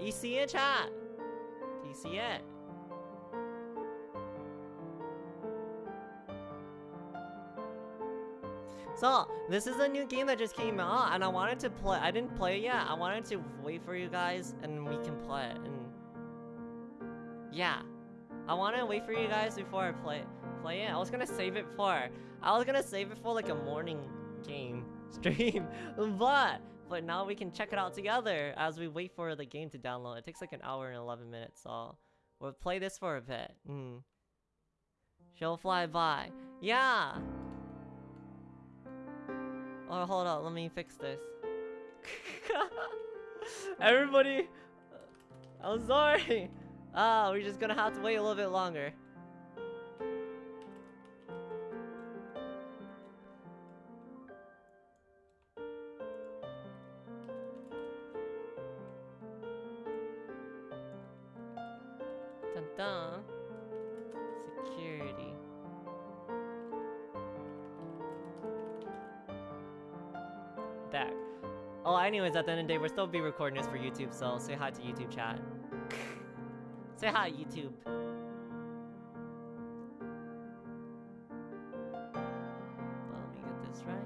You see it, chat? Do you see it? So, this is a new game that just came out, and I wanted to play- I didn't play it yet, I wanted to wait for you guys, and we can play it, and... Yeah. I want to wait for you guys before I play, play it. I was gonna save it for... I was gonna save it for like a morning game stream, but... But now we can check it out together as we wait for the game to download. It takes like an hour and 11 minutes, so... We'll play this for a bit. Mm. She'll fly by. Yeah! Oh, hold on, let me fix this. Everybody, I'm sorry. Ah, we're just gonna have to wait a little bit longer. At the end of the day, we'll still be recording this for YouTube, so say hi to YouTube chat. say hi, YouTube. Well, let me get this right.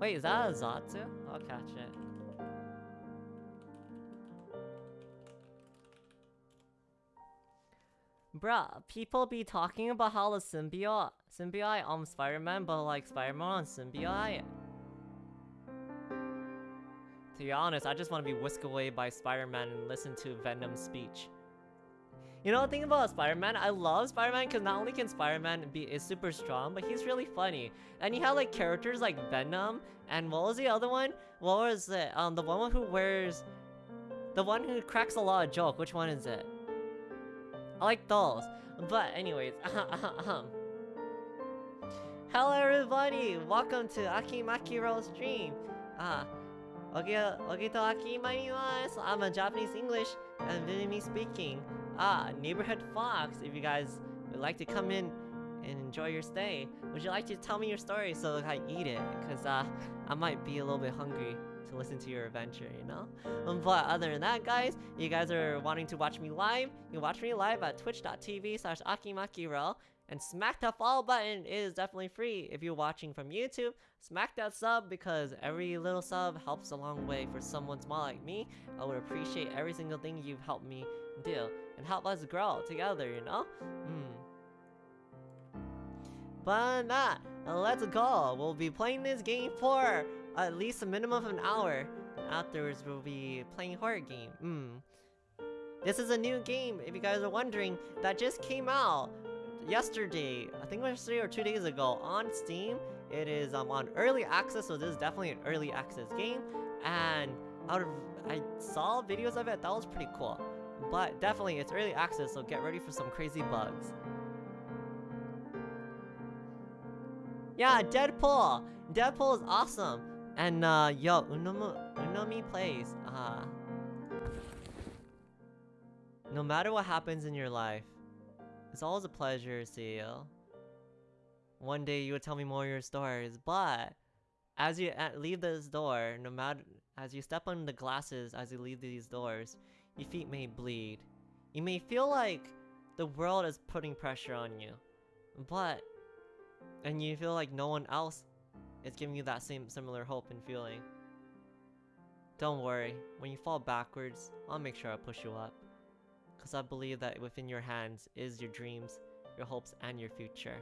Wait, is that a Zatsu? I'll catch it. Bruh, people be talking about how the symbiote, symbiote on Spider-Man, but like Spider-Man on symbiote. To be honest, I just want to be whisked away by Spider-Man and listen to Venom's speech. You know the thing about Spider-Man? I love Spider-Man because not only can Spider-Man be is super strong, but he's really funny. And you have like characters like Venom, and what was the other one? What was it? Um, the one who wears, the one who cracks a lot of joke. Which one is it? I like those. But anyways. Hello everybody! Welcome to Akimakiro stream. Ah, okay, okay to akimasu. I'm a Japanese English and Vietnamese speaking. Ah, neighborhood fox. If you guys would like to come in and enjoy your stay, would you like to tell me your story so I eat it? Cause uh, I might be a little bit hungry to listen to your adventure, you know? Um, but other than that, guys, you guys are wanting to watch me live, you can watch me live at twitch.tv slash akimakiro. And smack that follow button is definitely free if you're watching from YouTube. Smack that sub because every little sub helps a long way for someone small like me. I would appreciate every single thing you've helped me do and help us grow together, you know? Hmm. But that, let's go. We'll be playing this game for at least a minimum of an hour. Afterwards, we'll be playing horror game. Hmm. This is a new game, if you guys are wondering, that just came out yesterday. I think yesterday or two days ago on Steam. It is um, on early access, so this is definitely an early access game. And out of I saw videos of it, that was pretty cool. But definitely, it's early access, so get ready for some crazy bugs. Yeah, Deadpool! Deadpool is awesome! And, uh, yo, Unomi, Unomi plays, uh... No matter what happens in your life, it's always a pleasure to see you. One day you would tell me more of your stories, but... As you leave this door, no matter... As you step on the glasses as you leave these doors, your feet may bleed. You may feel like the world is putting pressure on you, but and you feel like no one else is giving you that same similar hope and feeling. Don't worry, when you fall backwards, I'll make sure I push you up. Cause I believe that within your hands is your dreams, your hopes, and your future.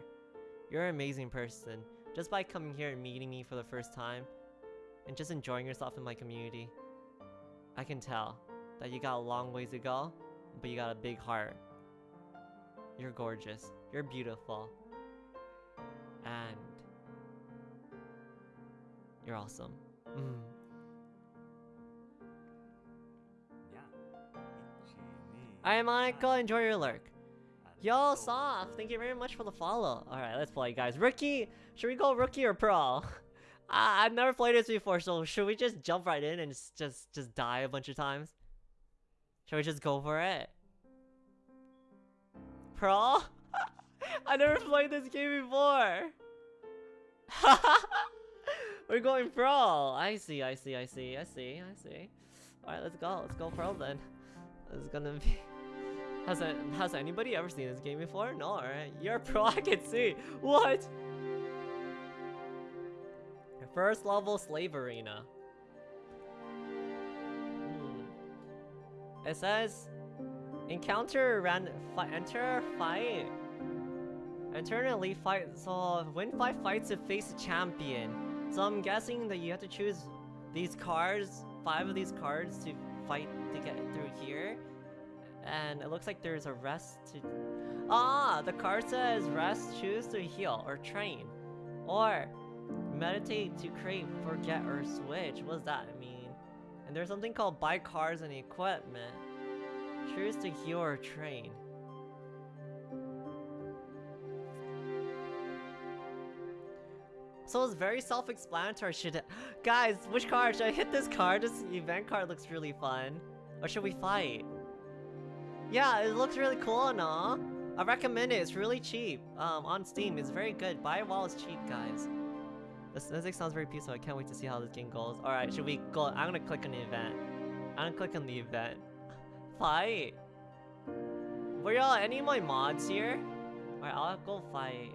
You're an amazing person. Just by coming here and meeting me for the first time, and just enjoying yourself in my community, I can tell that you got a long ways to go, but you got a big heart. You're gorgeous. You're beautiful. And you're awesome. Mm. Alright, Monica, enjoy your lurk. Yo, Soft, thank you very much for the follow. Alright, let's play, guys. Rookie, should we go rookie or pro? I I've never played this before, so should we just jump right in and just, just, just die a bunch of times? Should we just go for it? Pro? I never played this game before. We're going pro. I see, I see, I see, I see, I see. Alright, let's go. Let's go pro then. Is gonna be... Has, a, has anybody ever seen this game before? No, alright. You're a pro, I can see. What? First level slave arena. Hmm. It says encounter enter fight. Enter an elite fight. So win five fights to face a champion. So I'm guessing that you have to choose these cards, five of these cards to fight to get through here. And it looks like there's a rest to... Ah! The card says rest, choose to heal, or train. Or meditate to create, forget, or switch. What does that mean? And there's something called buy cards and equipment. Choose to heal or train. So it's very self-explanatory. Should I, guys, which card should I hit? This card. This event card looks really fun. Or should we fight? Yeah, it looks really cool, no? I recommend it. It's really cheap. Um, on Steam, it's very good. Buy it while it's cheap, guys. This music sounds very peaceful. I can't wait to see how this game goes. All right, should we go? I'm gonna click on the event. I'm gonna click on the event. Fight. Were y'all any of my mods here? All right, I'll go fight.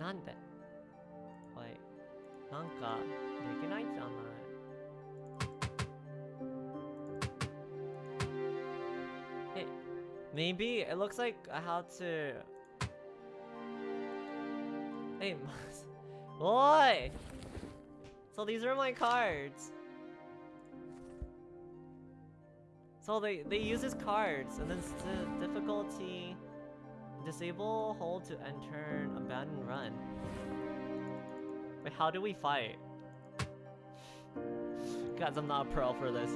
なんでおいなんかできないじゃない maybe it looks like I how to Hey, boy. So these are my cards. So they they use his cards and then the difficulty Disable, hold to enter, abandon, run. Wait, how do we fight? Guys, I'm not a pro for this.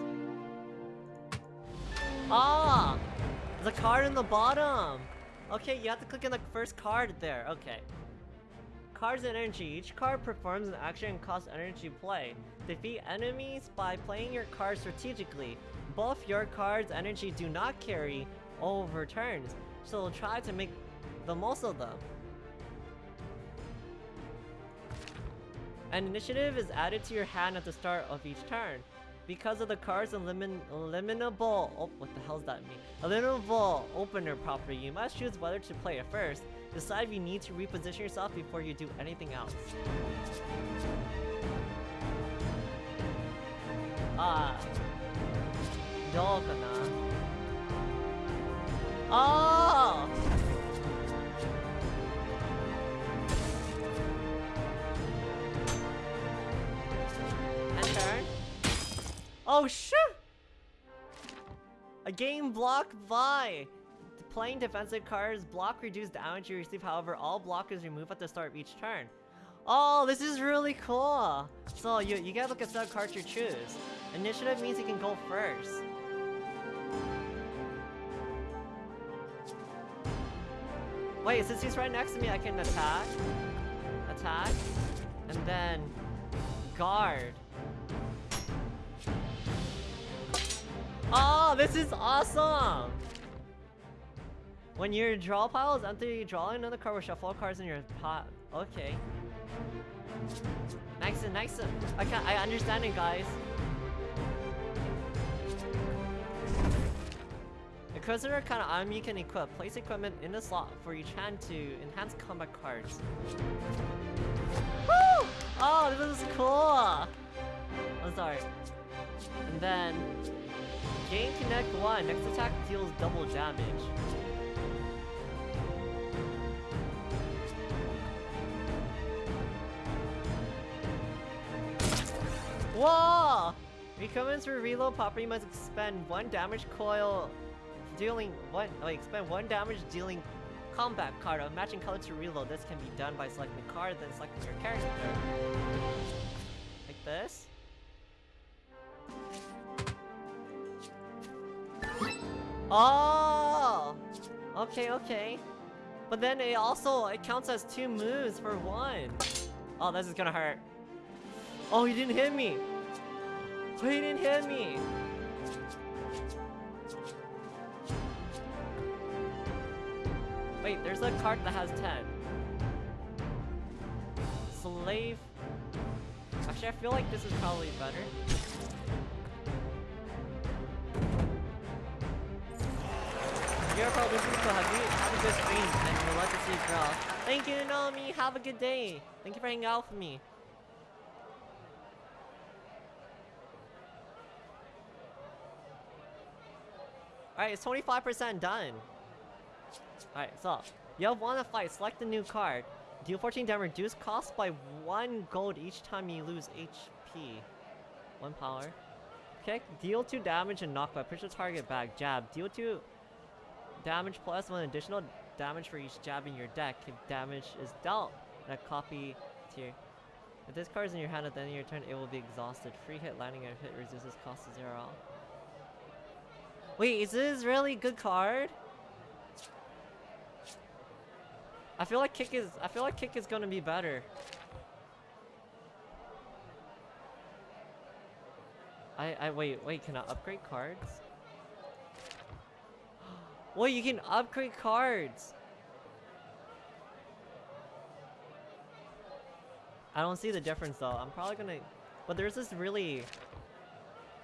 Ah! There's a card in the bottom! Okay, you have to click on the first card there. Okay. Cards and energy. Each card performs an action and costs energy to play. Defeat enemies by playing your cards strategically. Both your cards' energy do not carry over turns so try to make the most of them. An initiative is added to your hand at the start of each turn because of the car's eliminable, oh, what the hell does that mean? Eliminable opener property, you must choose whether to play it first. Decide if you need to reposition yourself before you do anything else. Ah, dogana. Oh! Turn. Oh shit! A game block by! Playing defensive cards, block reduce damage you receive, however, all block is removed at the start of each turn. Oh, this is really cool! So, you, you gotta look at the cards you choose. Initiative means you can go first. Wait, since he's right next to me, I can attack, attack, and then guard. Oh, this is awesome! When your draw pile is empty, draw another card or shuffle cards in your pot. Okay. Nice and nice. I can I understand it, guys. Inquisitor kind of item you can equip. Place equipment in the slot for each hand to enhance combat cards. Woo! Oh, this is cool! I'm sorry. And then... Gain Connect 1. Next attack deals double damage. Whoa! Recommends for reload property must expend one damage coil dealing one like expend one damage dealing combat card of matching color to reload. This can be done by selecting the card, then selecting your character. Like this. Oh! Okay, okay. But then it also, it counts as two moves for one. Oh, this is gonna hurt. Oh, he didn't hit me. Oh, he didn't hit me. Wait, there's a card that has 10. Slave Actually, I feel like this is probably better. Is cool. Have, you, have a good stream, and. Thank you, Naomi. Have a good day. Thank you for hanging out with me. Alright, it's 25% done. Alright, so, you have one to fight. Select a new card. Deal 14 damage. Reduce cost by 1 gold each time you lose HP. 1 power. Okay, deal 2 damage and knockback. Push the target back. Jab. Deal 2 damage plus 1 additional damage for each jab in your deck. If damage is dealt, a copy tier. If this card is in your hand at the end of your turn, it will be exhausted. Free hit landing and hit reduces cost to 0. Wait, is this really good card? I feel like kick is I feel like kick is gonna be better. I I wait wait can I upgrade cards? Wait, you can upgrade cards. I don't see the difference though. I'm probably gonna but there's this really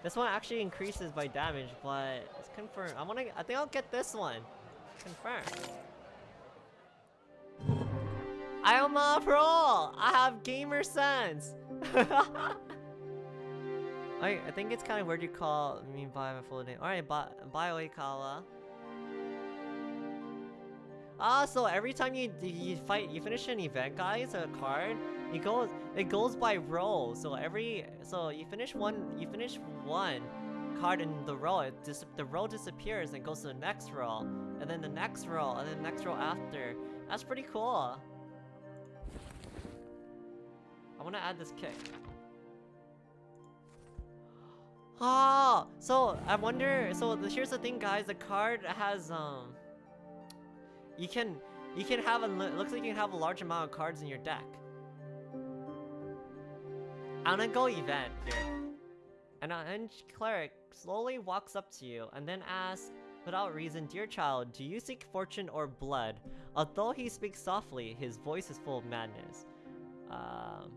this one actually increases by damage, but it's confirmed. I wanna I think I'll get this one. Confirmed. I am a pro! I have gamer sense! I, I think it's kind of weird you call me by my full name. Alright, bye, bye. Ah, so every time you you fight, you finish an event, guys, a card, it goes it goes by row. So every so you finish one, you finish one card in the row, it dis the row disappears and goes to the next row, and then the next row, and then the next row after. That's pretty cool. I want to add this kick. Ah, so I wonder. So here's the thing, guys. The card has um. You can you can have a looks like you can have a large amount of cards in your deck. I'm gonna go event here. An unhinged cleric slowly walks up to you and then asks, without reason, Dear child, do you seek fortune or blood? Although he speaks softly, his voice is full of madness. Um,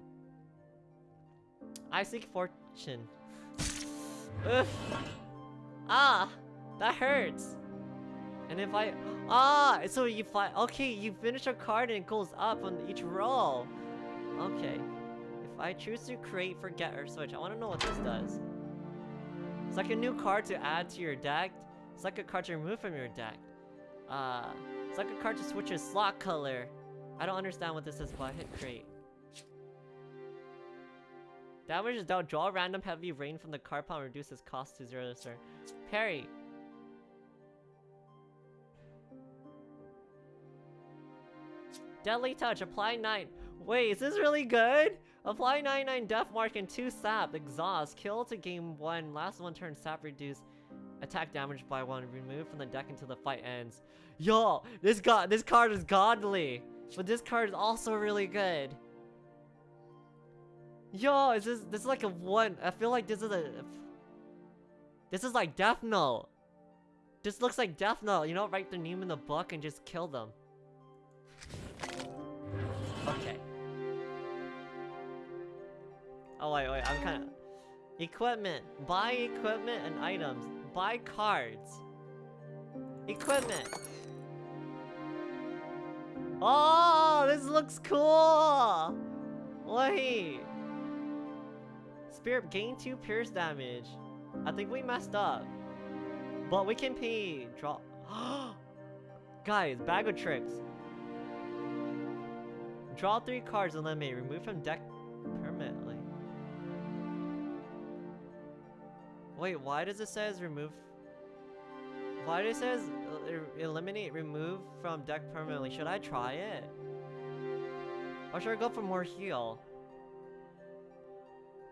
I seek fortune. Ah! That hurts! And if I... Ah! So you fight... Okay, you finish a card and it goes up on each roll. Okay. If I choose to create, forget, or switch, I want to know what this does. It's like a new card to add to your deck. It's like a card to remove from your deck. Uh, it's like a card to switch your slot color. I don't understand what this is, but I hit create. Damage is dealt. Draw random heavy rain from the card pile and reduces cost to 0 sir. Parry. Deadly Touch. Apply 9. Wait, is this really good? Apply 99 Death Mark and 2 Sap. Exhaust. Kill to game 1. Last one turn. Sap reduce attack damage by 1. Remove from the deck until the fight ends. Yo, this god, this card is godly. But this card is also really good. Yo, is this this is like a one? I feel like this is a. This is like Death Note. This looks like Death Note. You know, write their name in the book and just kill them. Oh wait, wait. I'm kind of. Equipment. Buy equipment and items. Buy cards. Equipment. Oh, this looks cool. Wait. Spirit gain 2 pierce damage. I think we messed up. But we can pay draw. Guys, bag of tricks. Draw 3 cards and may remove from deck Wait, why does it says remove? Why does it says eliminate remove from deck permanently? Should I try it? Or should I go for more heal?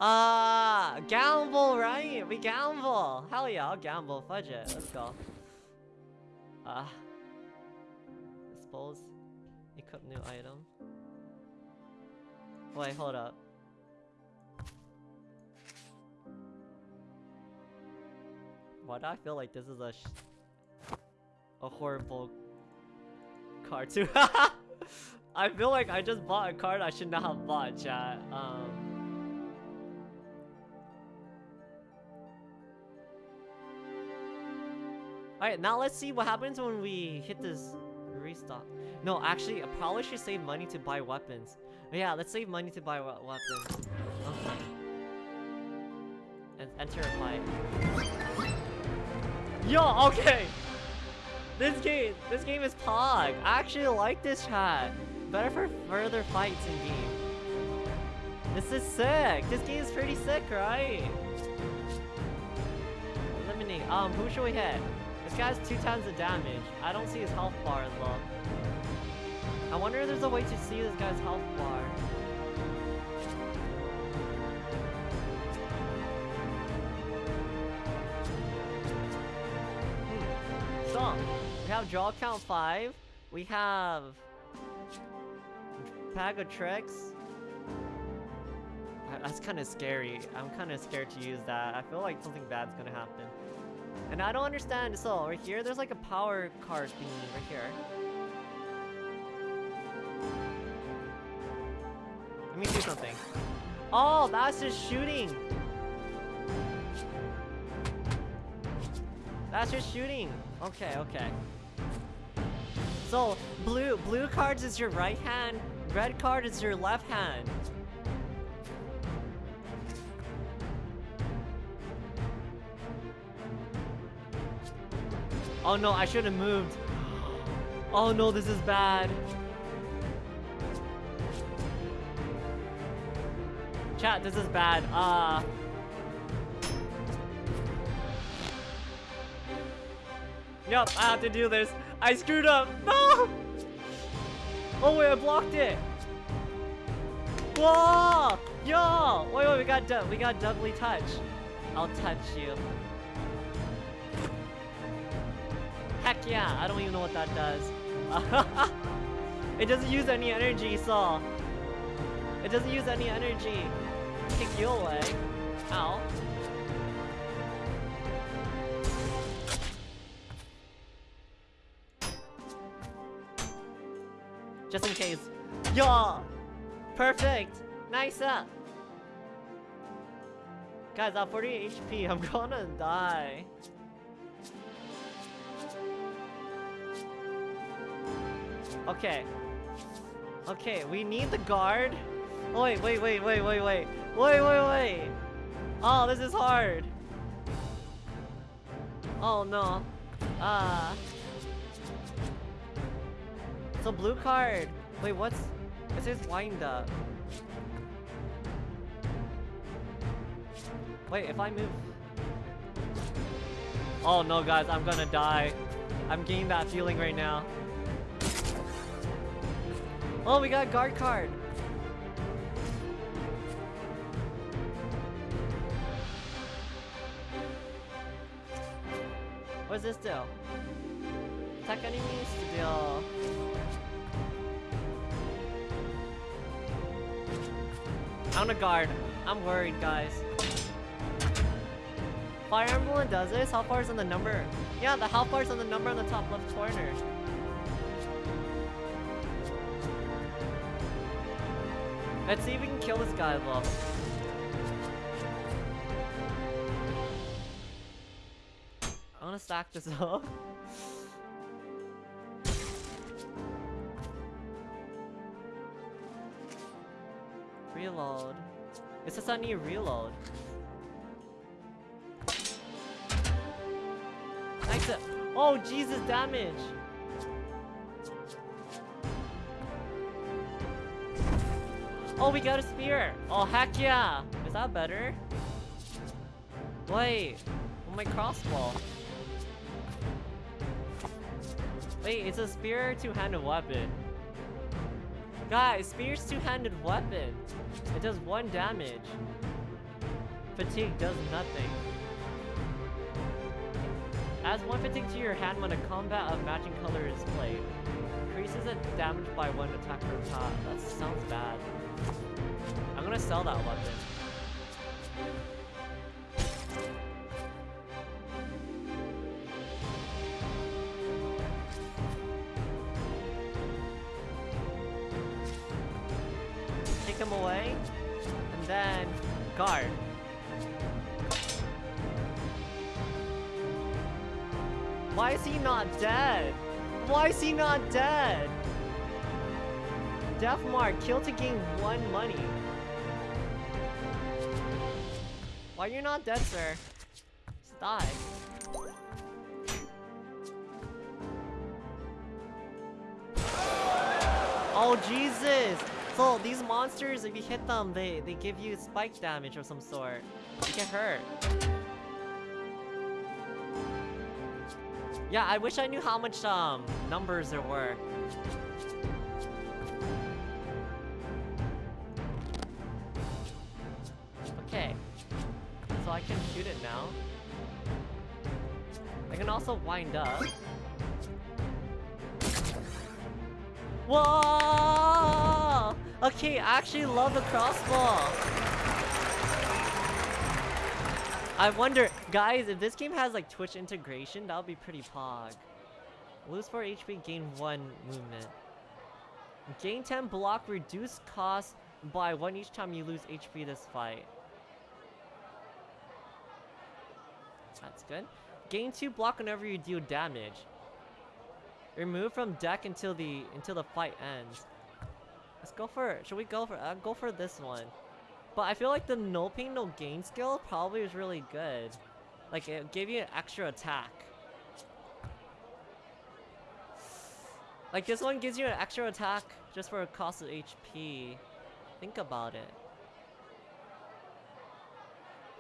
Ah, uh, gamble, right? We gamble. Hell yeah, I'll gamble. Fudge it. Let's go. Ah. Uh, dispose. Equip new item. Wait, hold up. Why do I feel like this is a a horrible card too? I feel like I just bought a card I should not have bought, chat. Um... Alright, now let's see what happens when we hit this restock. No, actually, I probably should save money to buy weapons. Yeah, let's save money to buy we weapons. Okay. And enter a fight. Yo, okay! This game, this game is Pog. I actually like this chat. Better for further fights in game. This is sick. This game is pretty sick, right? Eliminate. Um, who should we hit? This guy's two times the damage. I don't see his health bar as well. I wonder if there's a way to see this guy's health bar. We have draw count 5. We have... Bag of tricks. That's kind of scary. I'm kind of scared to use that. I feel like something bad's gonna happen. And I don't understand. So, right here, there's like a power card thingy right here. Let me do something. Oh, that's just shooting. That's just shooting. Okay, okay. So, blue blue cards is your right hand, red card is your left hand. Oh no, I should have moved. Oh no, this is bad. Chat, this is bad. Uh Yup, I have to do this. I screwed up. No! Oh wait, I blocked it. Whoa! Yo! Wait, wait, we got we got Deadly Touch. I'll touch you. Heck yeah, I don't even know what that does. it doesn't use any energy, so... It doesn't use any energy. Kick you away. Ow. In case. Yo! Perfect! Nice up! Guys, I'm 48 HP. I'm gonna die. Okay. Okay, we need the guard. Wait, wait, wait, wait, wait, wait. Wait, wait, wait. Oh, this is hard. Oh, no. Ah. Uh, a blue card. Wait, what's... It says wind up. Wait, if I move... Oh no, guys, I'm gonna die. I'm getting that feeling right now. Oh, we got guard card. What does this do? Attack enemies to deal... I'm a guard. I'm worried, guys. Fire Emblem does this? How far is on the number? Yeah, the how far is on the number on the top left corner. Let's see if we can kill this guy, though. I wanna stack this up. Reload. It says I need reload. Nice. Oh, Jesus, damage. Oh, we got a spear. Oh, heck yeah. Is that better? Wait. Oh, my crossbow. Wait, it's a spear two-handed weapon. Guys, spear's two-handed weapon. It does one damage. Fatigue does nothing. Adds one fatigue to your hand when a combat of matching color is played. Increases the damage by one attack per top. That sounds bad. I'm gonna sell that weapon. Kill to gain one money. Why you not dead, sir? Just die. Oh, Jesus! So, these monsters, if you hit them, they, they give you spike damage of some sort. You get hurt. Yeah, I wish I knew how much um numbers there were. Okay. So I can shoot it now. I can also wind up. Whoa! Okay, I actually love the crossbow. I wonder, guys, if this game has like Twitch integration, that would be pretty pog. Lose 4 HP, gain 1 movement. Gain 10 block, reduce cost by 1 each time you lose HP this fight. That's good. Gain 2 block whenever you deal damage. Remove from deck until the until the fight ends. Let's go for should we go for uh, go for this one. But I feel like the no pain no gain skill probably is really good. Like it gave you an extra attack. Like this one gives you an extra attack just for a cost of HP. Think about it.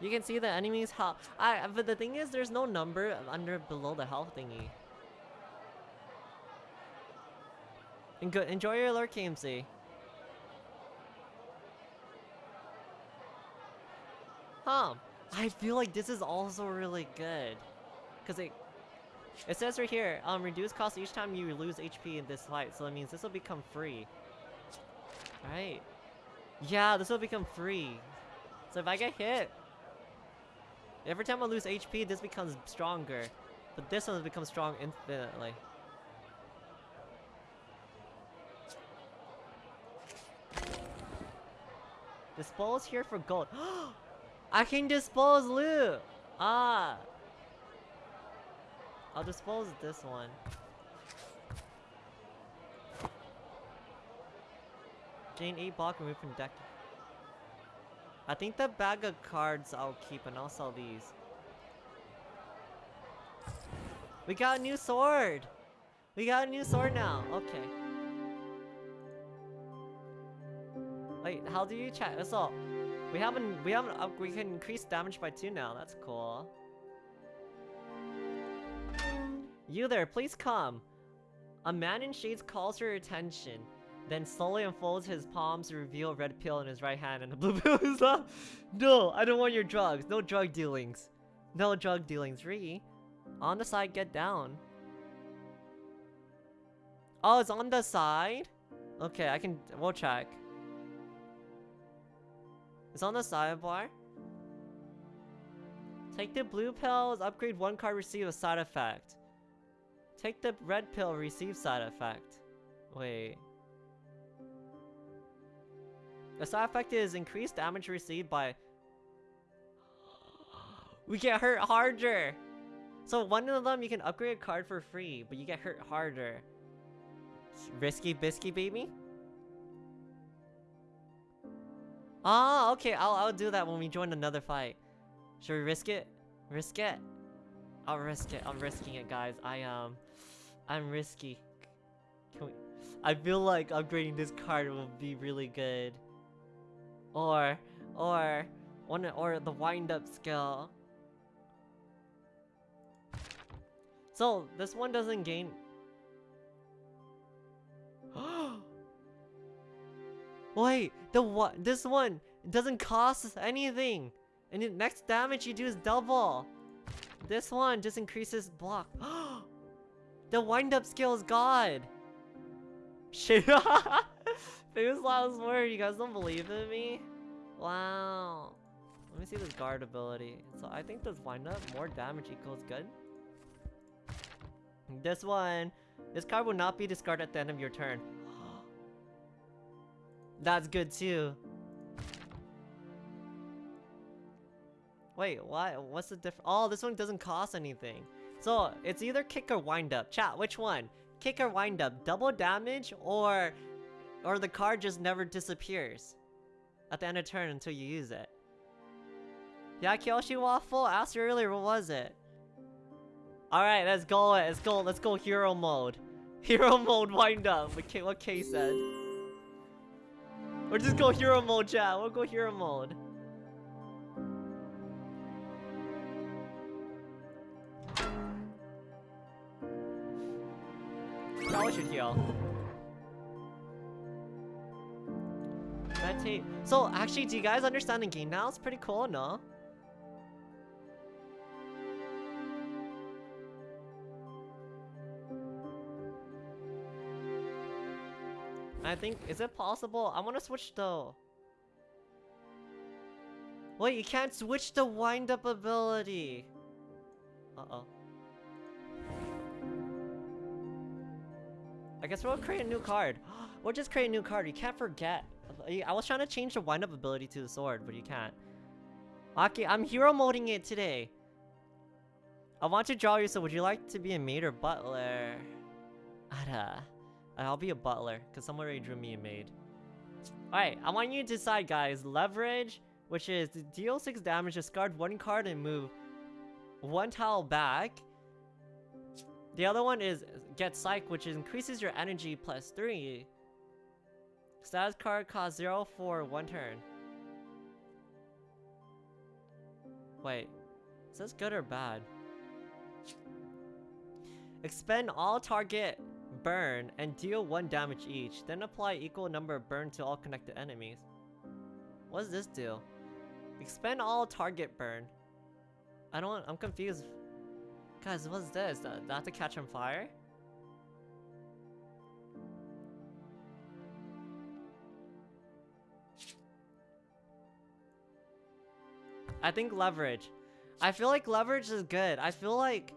You can see the enemy's health. I but the thing is there's no number under below the health thingy. And good enjoy your lurk KMC. Huh. I feel like this is also really good. Cause it it says right here, um reduce cost each time you lose HP in this fight, so that means this will become free. Right. Yeah, this will become free. So if I get hit, every time I lose HP, this becomes stronger. But this one becomes strong infinitely. Dispose here for gold. I can dispose loot! Ah! I'll dispose this one. Gain 8 block removed from deck. I think the bag of cards I'll keep and I'll sell these. We got a new sword! We got a new sword now. Okay. Wait, how do you check? So, we haven't, we haven't, uh, we can increase damage by two now. That's cool. You there, please come. A man in shades calls your attention, then slowly unfolds his palms to reveal a red pill in his right hand and a blue pill in his left. No, I don't want your drugs. No drug dealings. No drug dealings. Re. On the side, get down. Oh, it's on the side? Okay, I can, we'll check. It's on the sidebar. Take the blue pills, upgrade one card, receive a side effect. Take the red pill, receive side effect. Wait. The side effect is increased damage received by... we get hurt harder! So one of them you can upgrade a card for free, but you get hurt harder. Risky bisky baby? Ah, okay, I'll, I'll do that when we join another fight. Should we risk it? Risk it? I'll risk it. I'm risking it, guys. I, um... I'm risky. Can we... I feel like upgrading this card will be really good. Or... Or... One, or the wind-up skill. So, this one doesn't gain... Wait, the what? This one doesn't cost anything, and the next damage you do is double. This one just increases block. the wind-up skill is God. Shit. Famous last word. You guys don't believe in me? Wow. Let me see this guard ability. So I think this wind-up more damage equals good. This one, this card will not be discarded at the end of your turn. That's good too. Wait, why? What's the difference? Oh, this one doesn't cost anything. So it's either kick or wind up. Chat, which one? Kick or wind up? Double damage or or the card just never disappears at the end of turn until you use it. Yeah, Kyoshi Waffle asked earlier, what was it? Alright, let's go, let's go, let's go hero mode. Hero mode wind up, what K, what K said. Or just go hero mode, chat, we'll go hero mode. That should heal. Meditate. So, actually, do you guys understand the game now? It's pretty cool, no? I think, is it possible? I want to switch though. Wait, you can't switch the wind-up ability. Uh-oh. I guess we'll create a new card. we'll just create a new card. You can't forget. I was trying to change the wind-up ability to the sword, but you can't. Aki, I'm hero moding it today. I want to draw you, so would you like to be a maid or butler? Ada. I'll be a butler, because someone already drew me a maid. Alright, I want you to decide, guys. Leverage, which is deal 6 damage, discard one card and move one tile back. The other one is get psych, which increases your energy plus 3. Status card costs 0 for one turn. Wait, is this good or bad? Expend all target burn and deal 1 damage each, then apply equal number of burn to all connected enemies. What does this do? Expend all target burn. I don't- I'm confused. Guys, what's this? Do I have to catch on fire? I think leverage. I feel like leverage is good. I feel like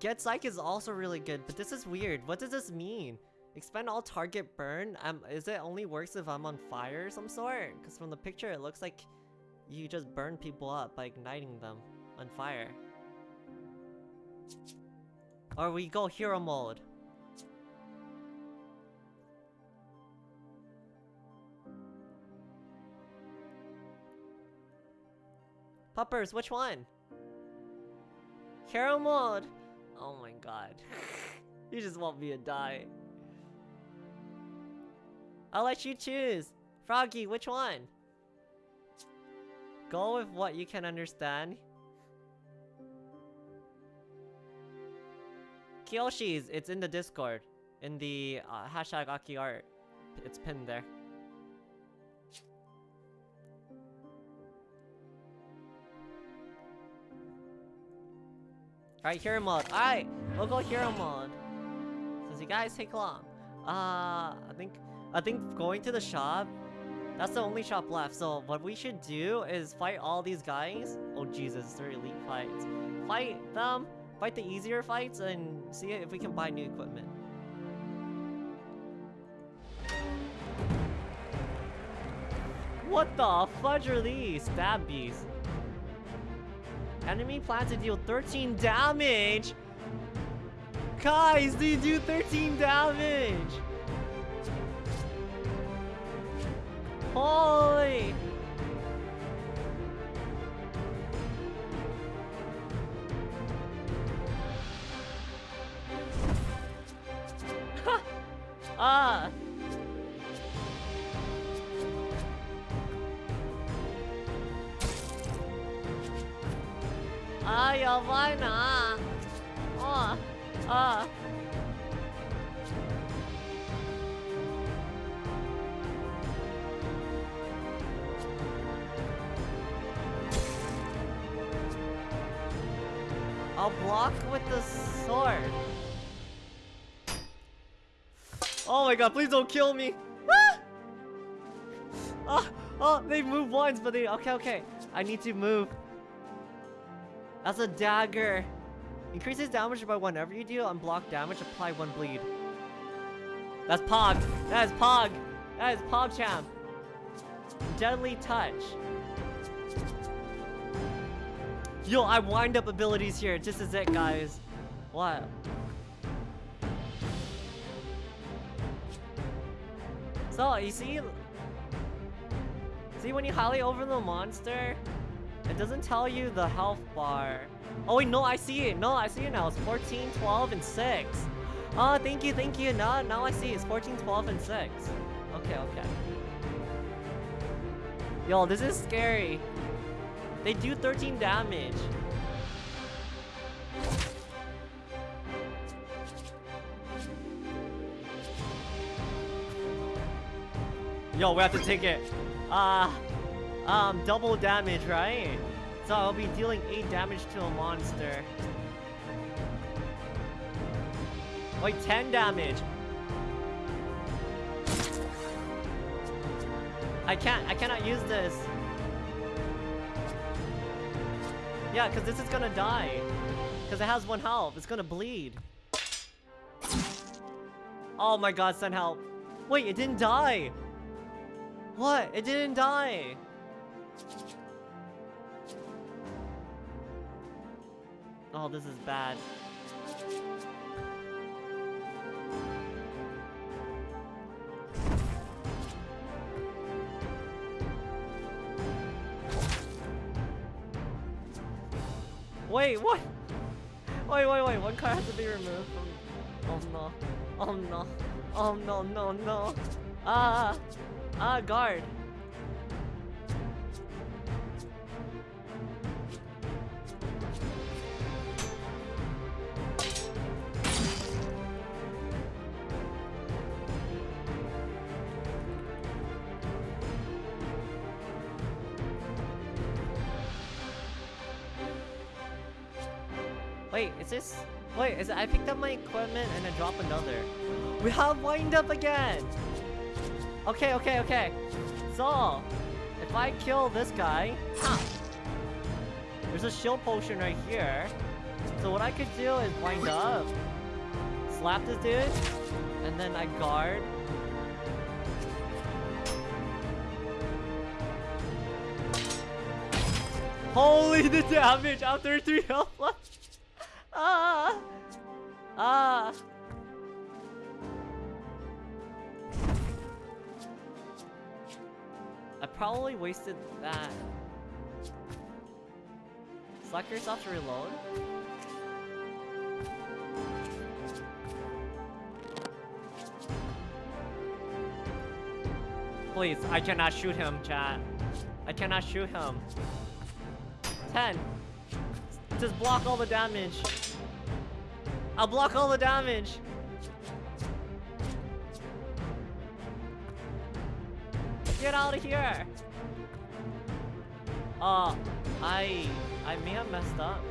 Get Psych is also really good, but this is weird. What does this mean? Expend all target burn? Um, is it only works if I'm on fire some sort? Because from the picture it looks like you just burn people up by igniting them on fire. Or we go hero mode. Puppers, which one? Hero mode! Oh my god. you just want me to die. I'll let you choose. Froggy, which one? Go with what you can understand. Kyoshi's, it's in the Discord. In the uh, hashtag Aki art. It's pinned there. Alright, hero mode. Alright, we'll go hero mode. Since you guys take long. Uh, I think, I think going to the shop, that's the only shop left. So what we should do is fight all these guys. Oh Jesus, they're elite fights. Fight them, fight the easier fights, and see if we can buy new equipment. What the fudge are these? Stab bees. Enemy plans to deal 13 damage! Guys, they do 13 damage! Holy! ah! I'll oh, oh. block with the sword. Oh my god, please don't kill me. Ah! Oh, oh, they move once, but they, okay, okay. I need to move. That's a dagger. Increases damage by whenever you deal unblock damage, apply one bleed. That's Pog. That is Pog. That is PogChamp. Deadly Touch. Yo, I wind up abilities here. This is it, guys. What? So, you see... See, when you highlight over the monster, it doesn't tell you the health bar. Oh wait, no, I see it. No, I see it now. It's 14, 12, and 6. Oh, thank you, thank you. Now, now I see it's 14, 12, and 6. Okay, okay. Yo, this is scary. They do 13 damage. Yo, we have to take it. Uh, um, double damage, right? So I'll be dealing 8 damage to a monster. Wait, 10 damage. I can't, I cannot use this. Yeah, because this is gonna die. Because it has one health. It's gonna bleed. Oh my god, send help. Wait, it didn't die. What? It didn't die. Oh, this is bad. Wait, what? Wait, wait, wait, one card has to be removed from... Oh no. Oh no. Oh no, no, no. Ah! Ah, guard. Wait, is this... Wait, is it, I picked up my equipment and I drop another. We have wind up again! Okay, okay, okay. So, if I kill this guy... There's a shield potion right here. So what I could do is wind up, slap this dude, and then I guard. Holy the damage after 3 health! Ah! Ah! I probably wasted that. Select yourself to reload. Please, I cannot shoot him, chat. I cannot shoot him. 10. Just block all the damage. I'll block all the damage. Get out of here. Uh, I, I may have messed up.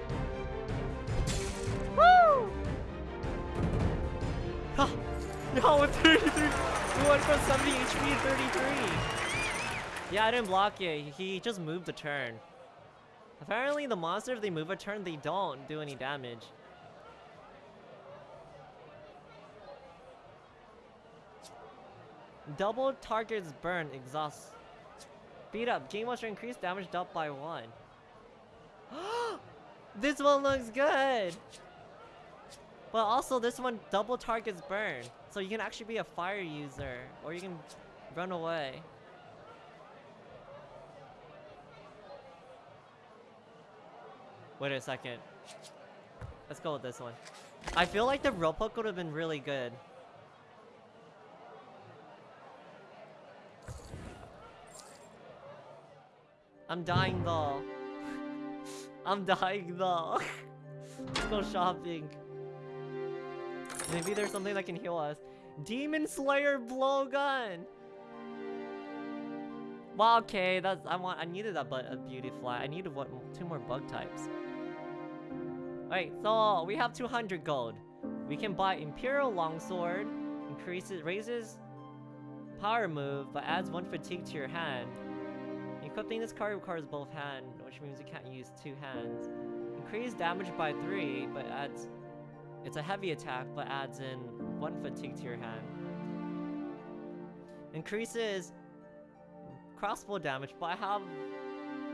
Woo! Yo, with 33, we went from 70 HP to 33. Yeah, I didn't block it. He just moved the turn. Apparently, the monster, if they move a turn, they don't do any damage. Double targets burn, exhaust. Beat up. Game monster increase damage dealt by one. this one looks good! But also this one double targets burn. So you can actually be a fire user. Or you can run away. Wait a second. Let's go with this one. I feel like the rope hook would have been really good. I'm dying though. I'm dying though. Let's go shopping. Maybe there's something that can heal us. Demon Slayer blowgun. Well, okay, that's I want. I needed a, a Beautifly. I needed what two more bug types. Alright, so we have 200 gold. We can buy Imperial Longsword, increases raises power move, but adds one fatigue to your hand. Equipping this card requires both hand, which means you can't use two hands. Increase damage by 3, but adds... It's a heavy attack, but adds in 1 fatigue to your hand. Increases crossbow damage, but I have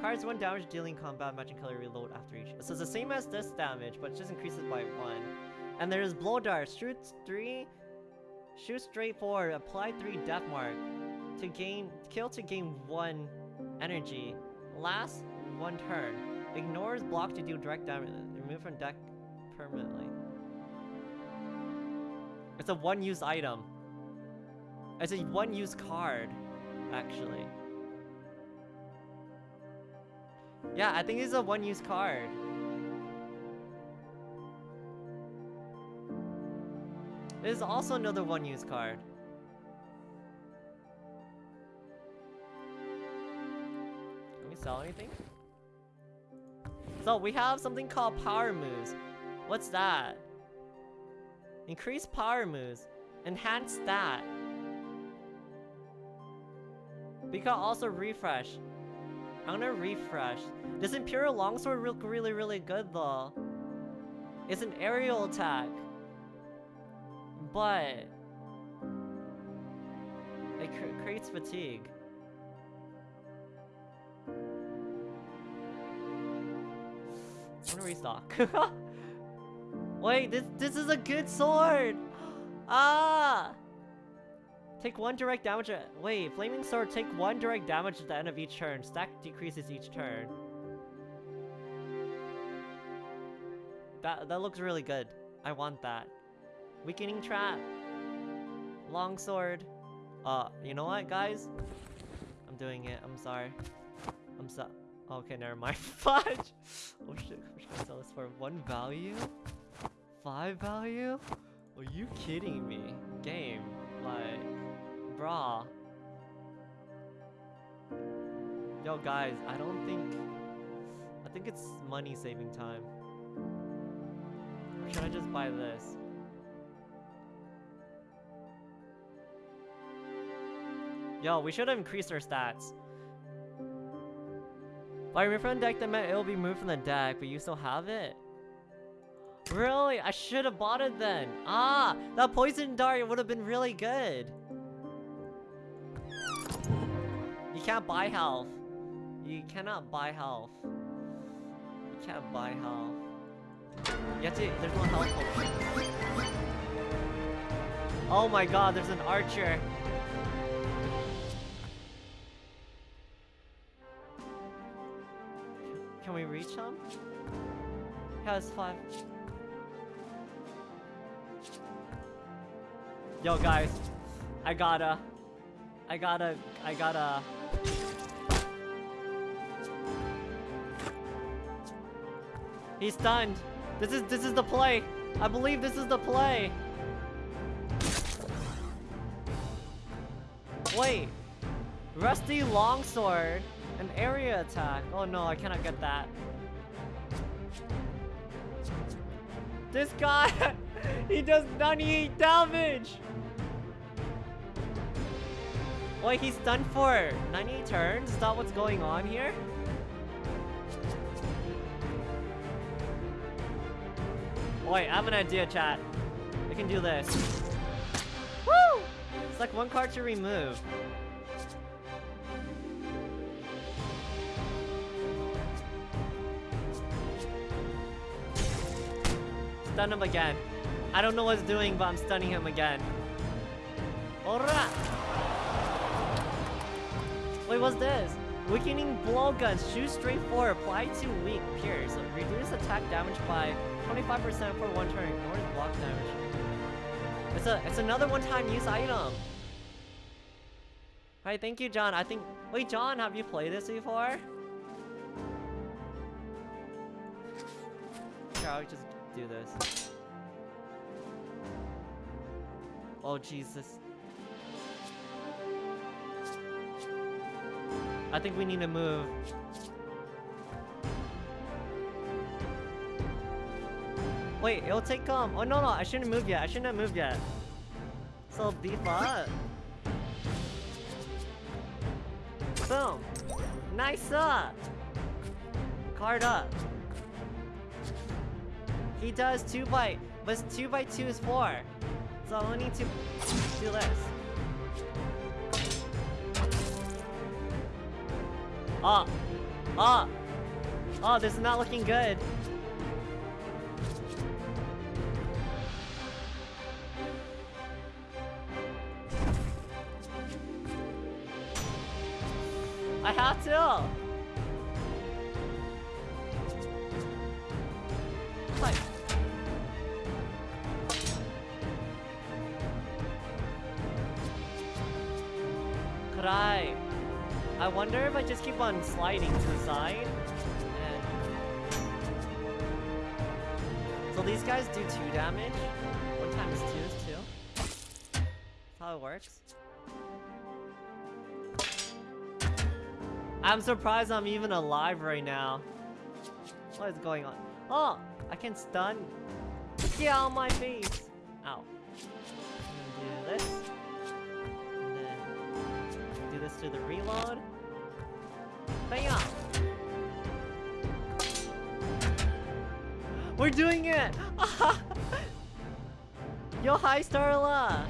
Cards one damage dealing combat matching color reload after each. So it's the same as this damage, but just increases by one. And there's blow dart. Shoot three. Shoot straight forward. Apply three death mark to gain kill to gain one energy. Last one turn. Ignores block to do direct damage. Remove from deck permanently. It's a one-use item. It's a one-use card, actually. Yeah, I think it's a one-use card. This is also another one-use card. Can we sell anything? So we have something called power moves. What's that? Increase power moves. Enhance that. We can also refresh. I'm gonna refresh. This Imperial Longsword look really, really good though. It's an aerial attack. But... It cr creates fatigue. I'm gonna restock. Wait, this this is a good sword! ah! Take one direct damage at- wait, Flaming Sword, take one direct damage at the end of each turn. Stack decreases each turn. That, that looks really good. I want that. Weakening Trap. Longsword. Uh, you know what, guys? I'm doing it. I'm sorry. I'm so- Okay, never mind. Fudge! Oh shit, can I sell this for? One value? Five value? Are you kidding me? Game. Like... Bruh. Yo guys, I don't think... I think it's money saving time. Or should I just buy this? Yo, we should have increased our stats. By remove from the deck, that meant it'll be moved from the deck, but you still have it? Really? I should have bought it then. Ah, that poison dart would have been really good. You can't buy health. You cannot buy health. You can't buy health. You have to, there's no health potion. Oh my god, there's an archer. Can we reach him? Yeah, it's fine. Yo, guys. I gotta... I gotta... I gotta... He's stunned. This is this is the play. I believe this is the play. Wait. Rusty longsword. An area attack. Oh no, I cannot get that. This guy, he does 98 damage. Wait, he's done for 98 turns? Is that what's going on here? Wait, I have an idea, chat. We can do this. Woo! It's like one card to remove. Stun him again. I don't know what it's doing, but I'm stunning him again. Alright! Wait, what's this? Weakening blowguns. Shoot straight forward. Apply to weak pierce. Reduce attack damage by 25% for one turn. Ignores block damage. It's a it's another one-time use item. Alright, thank you, John. I think wait, John, have you played this before? Here, I'll just do this. Oh Jesus. I think we need to move. Wait, it'll take um. Oh no no, I shouldn't move yet. I shouldn't have moved yet. So up. Boom. Nice up. Card up. He does two by, but two by two is four. So I only need to do this. Oh. Oh! Oh, this is not looking good. I have to! I... I wonder if I just keep on sliding to the side. And... So these guys do 2 damage. One times 2 is 2. That's how it works. I'm surprised I'm even alive right now. What is going on? Oh! I can stun. Get out of my face! Ow. Do this. This to the reload. Bam! We're doing it! Yo, hi Starla!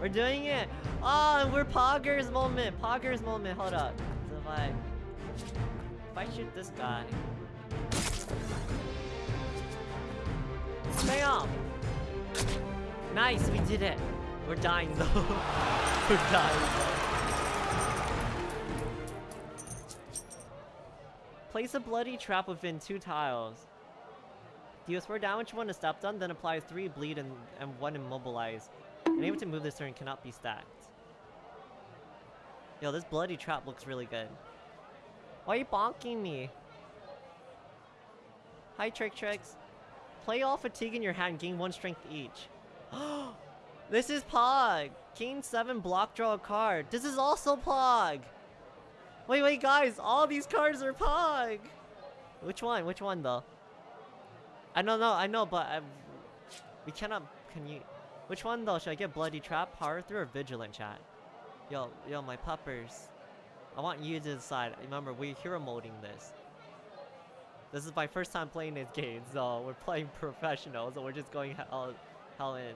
We're doing it! Oh, we're Poggers moment! Poggers moment, hold up. So if I... If I shoot this guy... Bam! Nice, we did it! We're dying though. we're dying Place a bloody trap within two tiles. Deals 4 damage when a step done, then apply 3 bleed and, and 1 immobilize. Unable to move this turn cannot be stacked. Yo, this bloody trap looks really good. Why are you bonking me? Hi, Trick Tricks. Play all fatigue in your hand, gain 1 strength each. Oh, this is Pog! King 7 block, draw card. This is also Pog! Wait, wait, guys! All these cards are Pog! Which one? Which one, though? I don't know, I know, but I've... we cannot... Can you... Which one, though? Should I get Bloody Trap, Power Through, or Vigilant, chat? Yo, yo, my puppers. I want you to decide. Remember, we're hero molding this. This is my first time playing this game, so we're playing professional, so we're just going hell, hell in.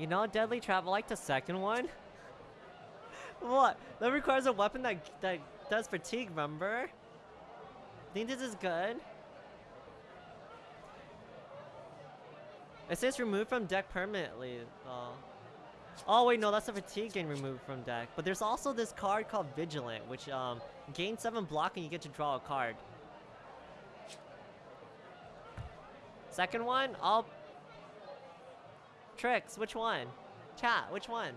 You know, Deadly Trap, I like the second one. what? That requires a weapon that that does fatigue, remember? Think this is good? It says removed from deck permanently. Oh. Oh wait, no, that's a fatigue gain removed from deck. But there's also this card called Vigilant, which um gains 7 block and you get to draw a card. Second one, I'll Tricks, which one? Chat, which one?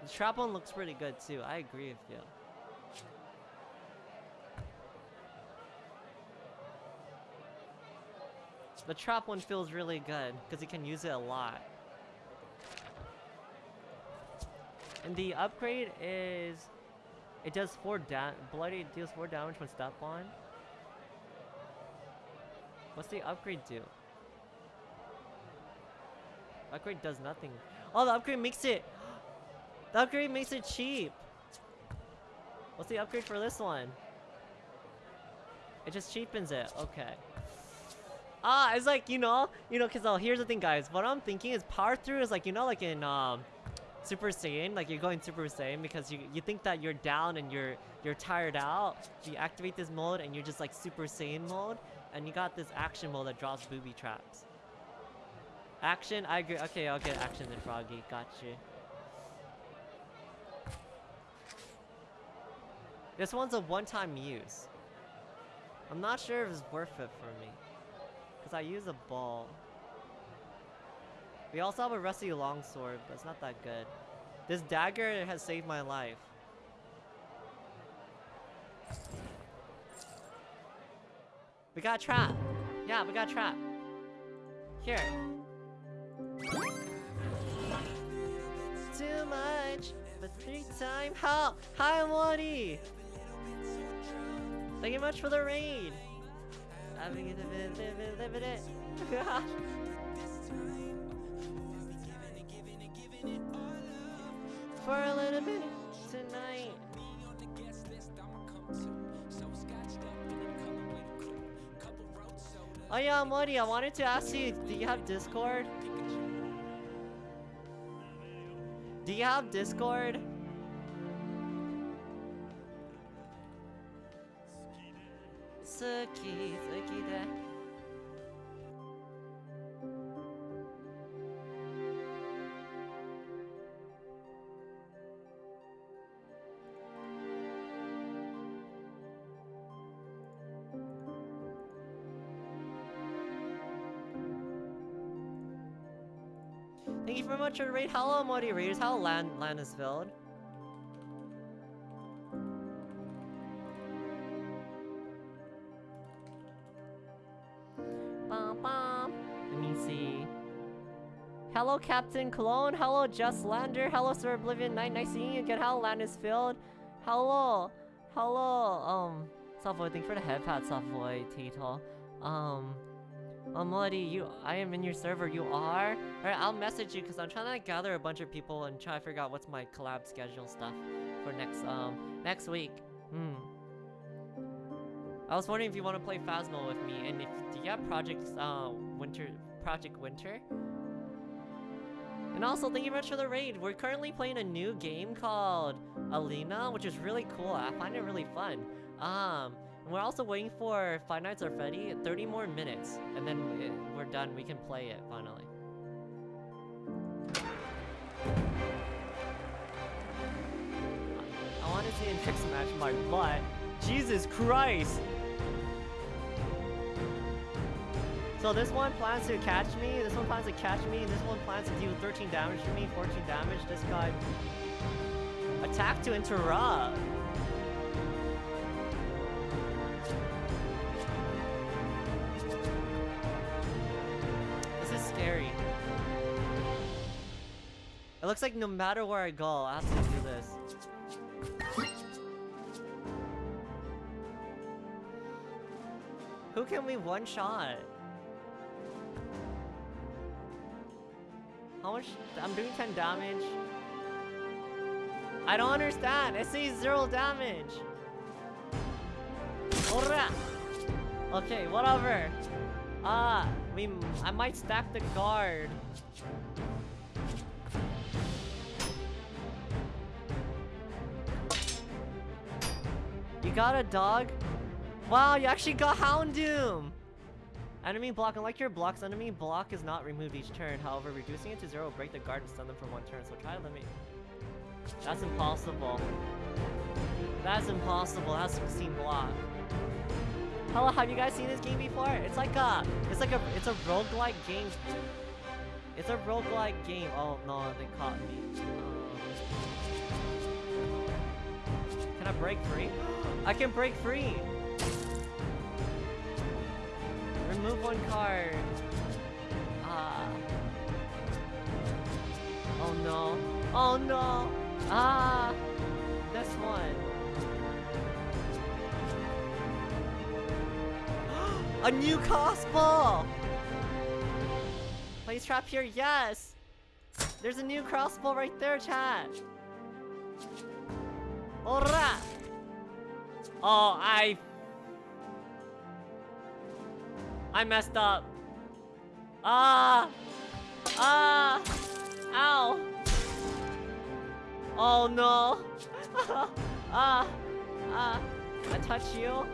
The trap one looks pretty good too. I agree with you. The trap one feels really good because you can use it a lot. And the upgrade is it does four da bloody deals four damage when step on. What's the upgrade do? Upgrade does nothing. Oh, the upgrade makes it... The upgrade makes it cheap. What's the upgrade for this one? It just cheapens it. Okay. Ah, it's like, you know, you know, because oh, here's the thing, guys. What I'm thinking is power through is like, you know, like in um, Super Saiyan, like you're going Super Saiyan because you you think that you're down and you're you're tired out. You activate this mode and you're just like Super Saiyan mode, and you got this action mode that drops booby traps. Action? I agree. Okay, I'll get action then, Froggy. Got you. This one's a one-time use. I'm not sure if it's worth it for me. Because I use a ball. We also have a rusty longsword, but it's not that good. This dagger has saved my life. We got a trap. Yeah, we got a trap. Here. Too much, but three time help. Hi, Morty. Thank you much for the raid. For a little bit tonight. Oh yeah, Morty, I wanted to ask you, do you have Discord? Do you have Discord? Suki, Suki the raid. Hello, Modi Raiders. How land land is filled. Bum, bum. Let me see. Hello, Captain Clone. Hello, Just Lander. Hello, Sir Oblivion. Nice, nice seeing you again. How land is filled. Hello, hello. Um, Savoy. Thank you for the head pat, Savoy. Tito. Um. Melody, you, I am in your server. You are? Alright, I'll message you because I'm trying to gather a bunch of people and try to figure out what's my collab schedule stuff for next, um, next week. Hmm. I was wondering if you want to play Phasmo with me, and if do you have Project, uh, Winter, Project Winter? And also, thank you very much for the raid. We're currently playing a new game called Alina, which is really cool. I find it really fun. Um, and we're also waiting for Five Nights at Freddy, 30 more minutes, and then we- we're done. We can play it finally. I want to see Trick Smash my butt. Jesus Christ! So this one plans to catch me, this one plans to catch me, this one plans to do 13 damage to me, 14 damage. This guy... Attack to interrupt! Looks like no matter where I go, I have to do this. Who can we one shot? How much? I'm doing 10 damage. I don't understand. It says zero damage. Okay, whatever. Ah, we. I might stack the guard. You got a dog? Wow, you actually got Houndoom! Enemy block, unlike your blocks, enemy block is not removed each turn. However, reducing it to zero will break the guard and stun them for one turn. So try to limit. That's impossible. That's impossible. That's 16 block. Hello, have you guys seen this game before? It's like a, it's like a, it's a roguelike game. It's a roguelike game. Oh no, they caught me. Can I break free? I can break free. Remove one card. Ah. Oh no. Oh no. Ah. This one. A new crossbow! Place trap here, yes! There's a new crossbow right there, chat! Ora! Oh, I... I messed up. Ah! Ah! Ow! Oh no! ah! Ah! I touched you?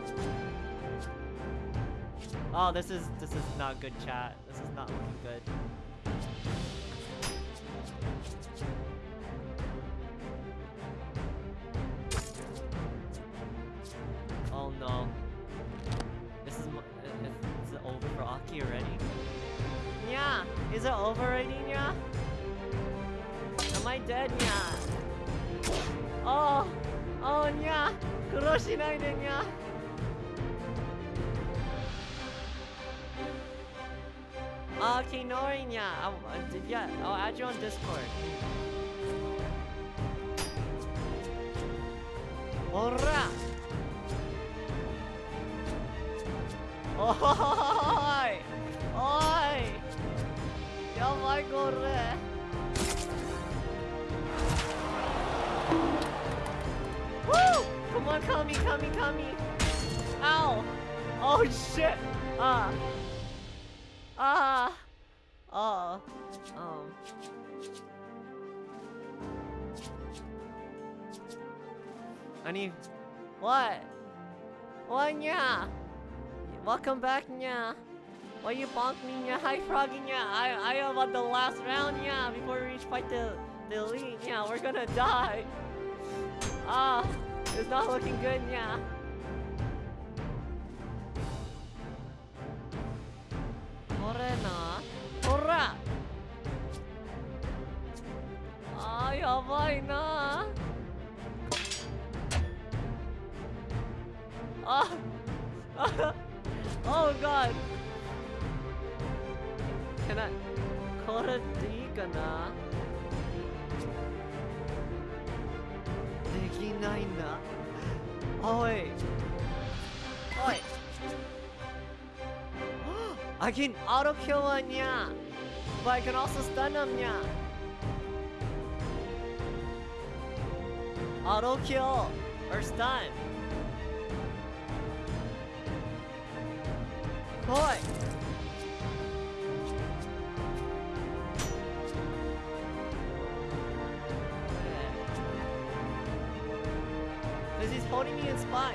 Oh, this is this is not good, chat. This is not looking good. Oh no. This is, uh, is, is it over for Aki already? Yeah, is it over already, Nya? Am I dead, Nya? Oh, oh, Nya, kuroshinai de, Nya. Oh, Kinori, Nya. Yeah, I'll add you on Discord. Alright. Norinya. I, I, did- yeah, I'll add you on Discord. Ora! Oi! Oi! Yabai kore! Woo! Come on, Kami, Kami, Kami! Ow! Oh shit! Ah! Ah! Oh. Um. I need. What? What, nya? Welcome back, nya. Why you bonk me, nya? Hi, Froggy, nya. I, I am on the last round, nya. Before we reach fight the, the lead, nya. We're gonna die. Ah, it's not looking good, nya. Morena. Hurra! Ah, yabai na. Ah. Oh god! Can I... Kora digana? Deginaina? Oi! Oi! I can auto kill on ya! But I can also stun him ya! Auto kill! Or stun! Boy. Because he's holding me in spot,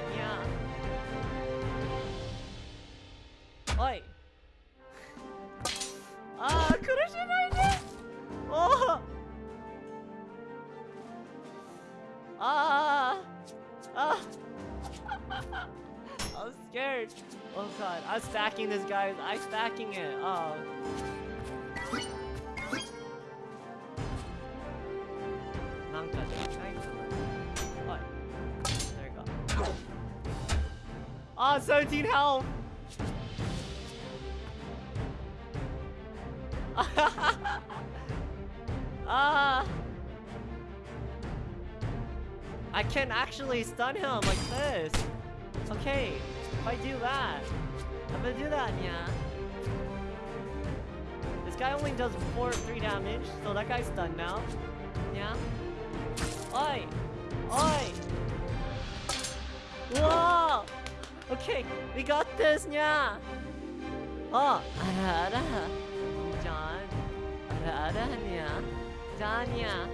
actually stun him like this. Okay, if I do that, I'm gonna do that, yeah. This guy only does 4 3 damage, so that guy's stunned now. Yeah. Oi! Oi! Whoa! Okay, we got this, yeah! Oh, ara. John. Yeah. John, yeah.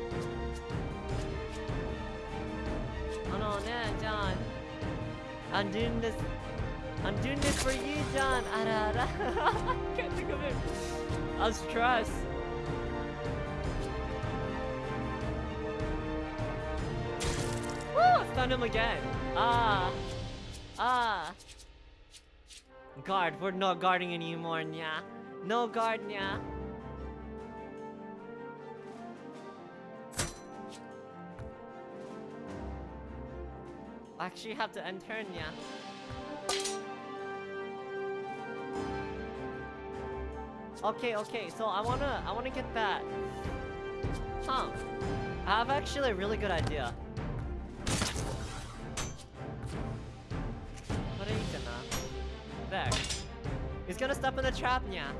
Oh no, John. I'm doing this. I'm doing this for you, John. I can't think of it. I'm stressed. Woo! I Stunned him again. Ah. Ah. Guard. We're not guarding anymore, nya. No guard, nya. Actually have to turn, yeah. Okay, okay, so I wanna I wanna get that. Huh. I have actually a really good idea. What are you gonna? There. He's gonna step in the trap, yeah.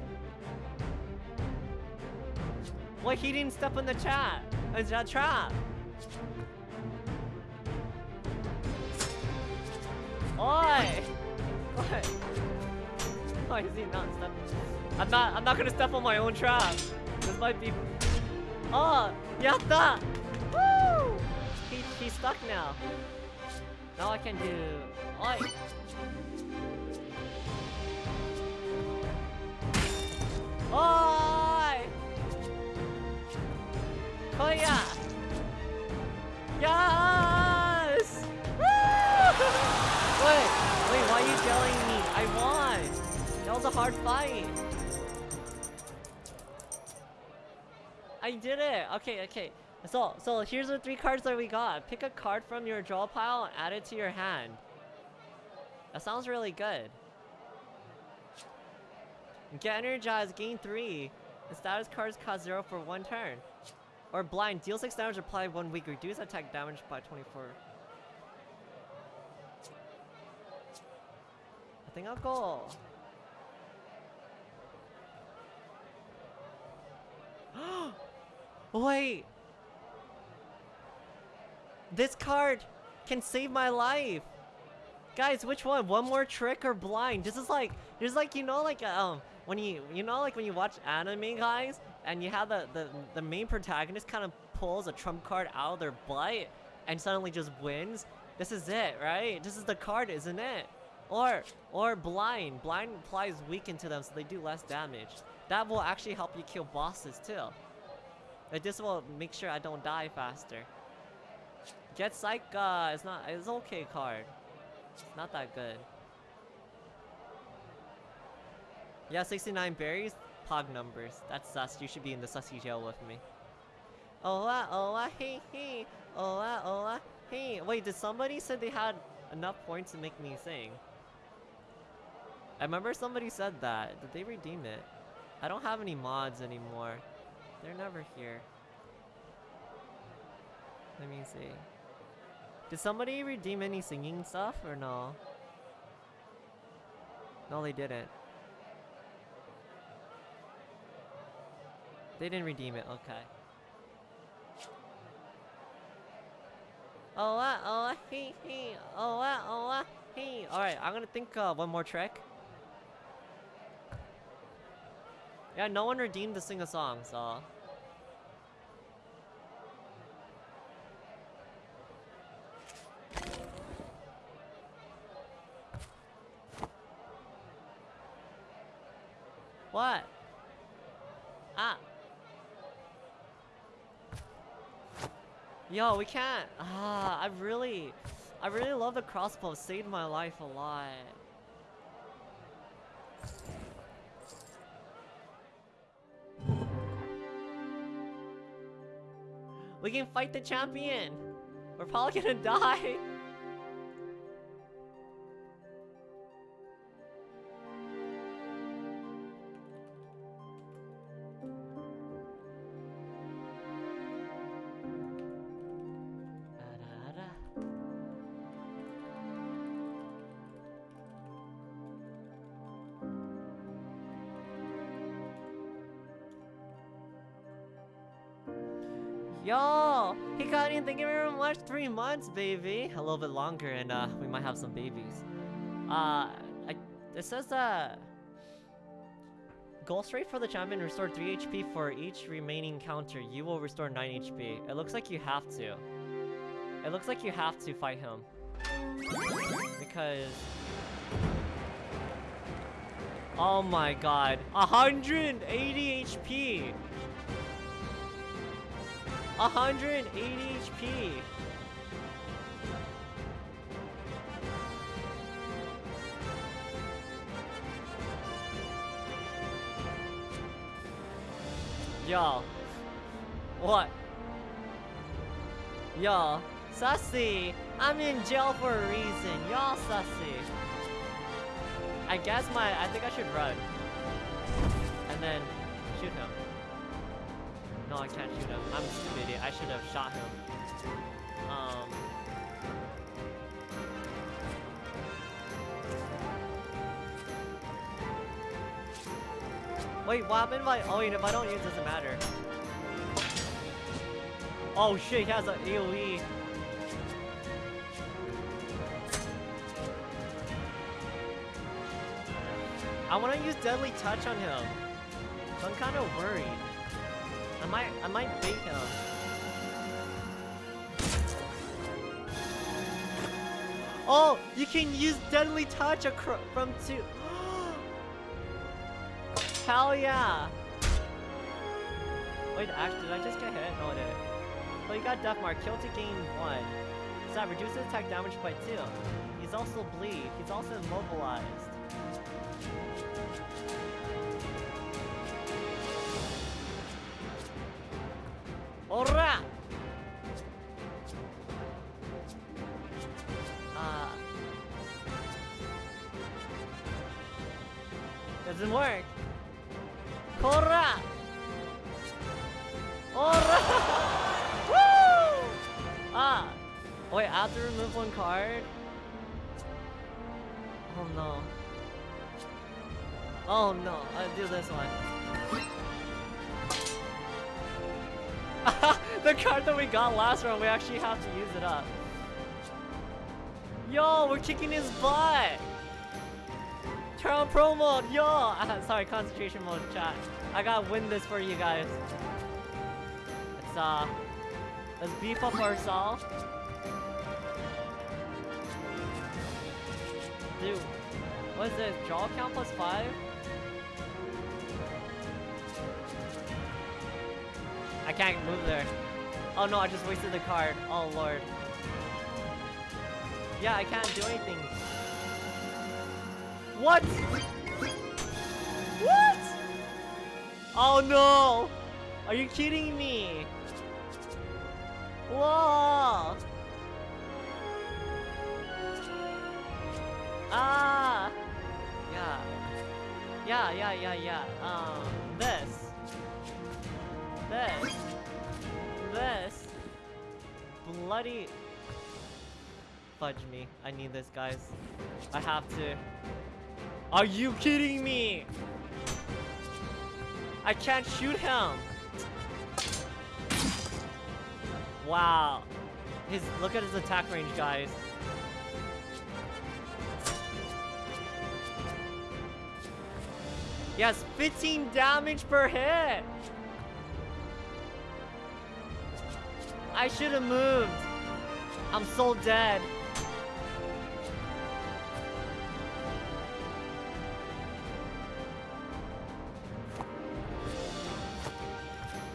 Wait, he didn't step in the trap. It's a trap. Oi! What? Why is he not stepping? I'm not. I'm not gonna step on my own trap. This might be. Oh, yatta! Woo! He he's stuck now. Now I can do. Oi! Oi! Oh, Koya! Yes! Yelling me? I won! That was a hard fight! I did it! Okay, okay. So, so here's the three cards that we got. Pick a card from your draw pile and add it to your hand. That sounds really good. Get energized, gain 3. The status cards cost 0 for one turn. Or blind, deal 6 damage, apply 1 weak, reduce attack damage by 24. Think I'll. Wait! This card can save my life! Guys, which one? One more trick or blind? This is like, there's like, you know, like, um, when you, you know, like when you watch anime, guys, and you have the, the, the main protagonist kind of pulls a trump card out of their butt and suddenly just wins? This is it, right? This is the card, isn't it? Or, or blind. Blind applies weaken to them so they do less damage. That will actually help you kill bosses too. Like this will make sure I don't die faster. Get Psych, uh, it's not, it's okay card. Not that good. Yeah, 69 berries, pog numbers. That's sus, you should be in the sussy jail with me. Oh ah, hey, hey. Oh ah, hey. Wait, did somebody said they had enough points to make me sing? I remember somebody said that. Did they redeem it? I don't have any mods anymore. They're never here. Let me see. Did somebody redeem any singing stuff or no? No, they didn't. They didn't redeem it, okay. Oh, uh, oh, uh, he, he, oh, uh, oh, uh, he. Alright, I'm gonna think uh, one more trick. Yeah, no one redeemed to sing a song, so... What? Ah. Yo, we can't. Ah, I really, I really love the crossbow. Saved my life a lot. We can fight the champion. We're probably gonna die. Yo, Hikari, thank you very much. Three months, baby. A little bit longer, and uh, we might have some babies. Uh, I, it says that Ghost rate for the champion restore 3 HP for each remaining counter. You will restore 9 HP. It looks like you have to. It looks like you have to fight him. Because... Oh my god. 180 HP! 180 HP! Yo. What? Yo. Sussy! I'm in jail for a reason. Y'all sussy. I guess my- I think I should run. And then shoot him. No, I can't shoot him. I'm stupid idiot. I should have shot him. Um... Wait, what happened if I- oh wait, if I don't use it, doesn't matter. Oh shit, he has an AoE. I want to use Deadly Touch on him. I'm kind of worried. I might, I might bait him. Oh, you can use Deadly Touch from two. Hell yeah! Wait, actually, did I just get hit? No, I didn't. But you got Death Mark. Kill to gain 1. So that reduces attack damage by 2. He's also bleed. He's also immobilized. Ora! Uh, doesn't work. Hurrah! Hurrah! Woo! Ah! Wait, I have to remove one card? Oh no. Oh no, I do this one. Card that we got last round, we actually have to use it up. Yo, we're kicking his butt! Turn on pro mode, yo! Sorry, concentration mode, chat. I gotta win this for you guys. Let's, uh... Let's beef up ourselves. Dude, what is this? Draw count plus 5? I can't move there. Oh no, I just wasted the card. Oh lord. Yeah, I can't do anything. What? What? Oh no! Are you kidding me? Whoa! Ah! Yeah. Yeah, yeah, yeah, yeah. Um, this. This. Bloody... Fudge me. I need this, guys. I have to. Are you kidding me? I can't shoot him. Wow. His look at his attack range, guys. Has 15 damage per hit. I should have moved. I'm so dead.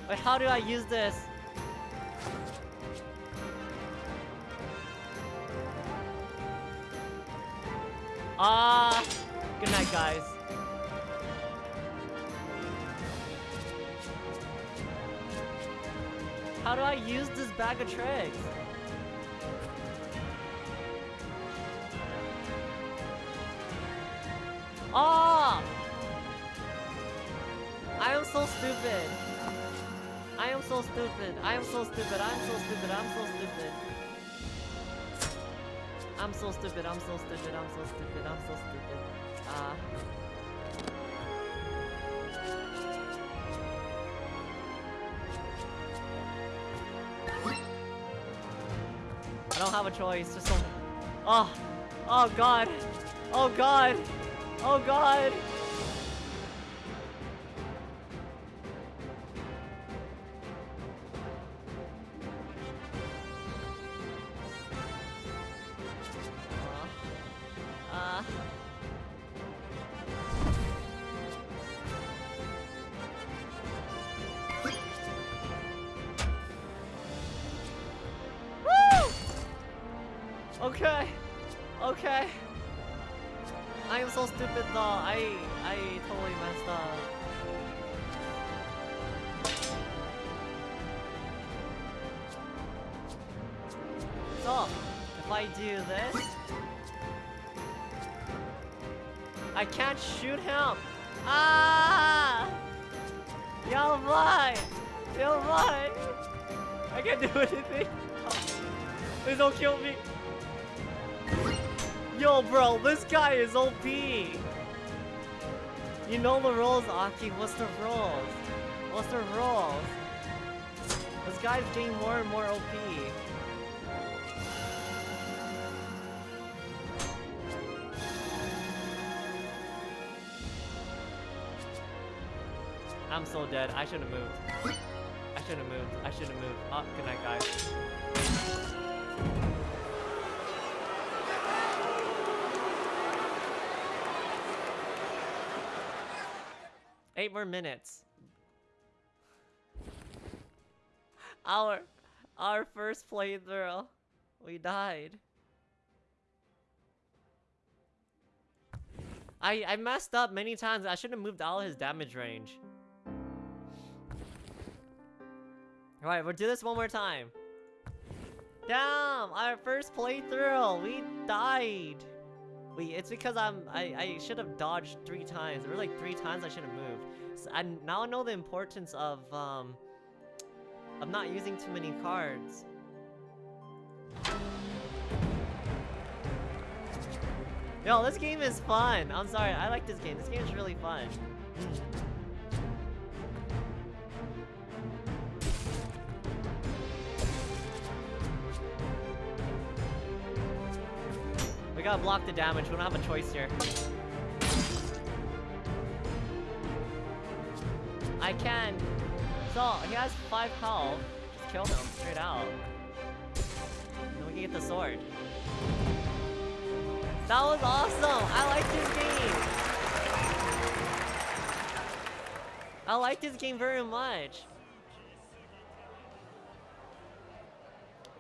But how do I use this? Ah, good night, guys. How do I use this bag of tricks? Ah! I am so stupid. I am so stupid. I am so stupid. I'm so stupid. I'm so stupid. I'm so stupid. I'm so stupid. I'm so stupid. I'm so stupid. Ah. I don't have a choice. Just so. Oh. Ah, oh God. Oh God. Oh God. Don't kill me. Yo, bro, this guy is OP. You know the rules, Aki. What's the rules? What's the rules? This guy's getting more and more OP. I'm so dead. I should have moved. I should have moved. I should have moved. Oh, good night, guys. Eight more minutes. Our our first playthrough. We died. I I messed up many times. I should have moved of his damage range. Alright, we'll do this one more time. Damn! Our first playthrough! We died! Wait, it's because I'm I, I should have dodged three times. There were like three times I should have moved. So I now know the importance of um of not using too many cards. Yo, this game is fun. I'm sorry, I like this game. This game is really fun. We gotta block the damage. We don't have a choice here. I can. So, he has 5 health. Just kill him straight out. Then we can get the sword. That was awesome! I like this game! I like this game very much.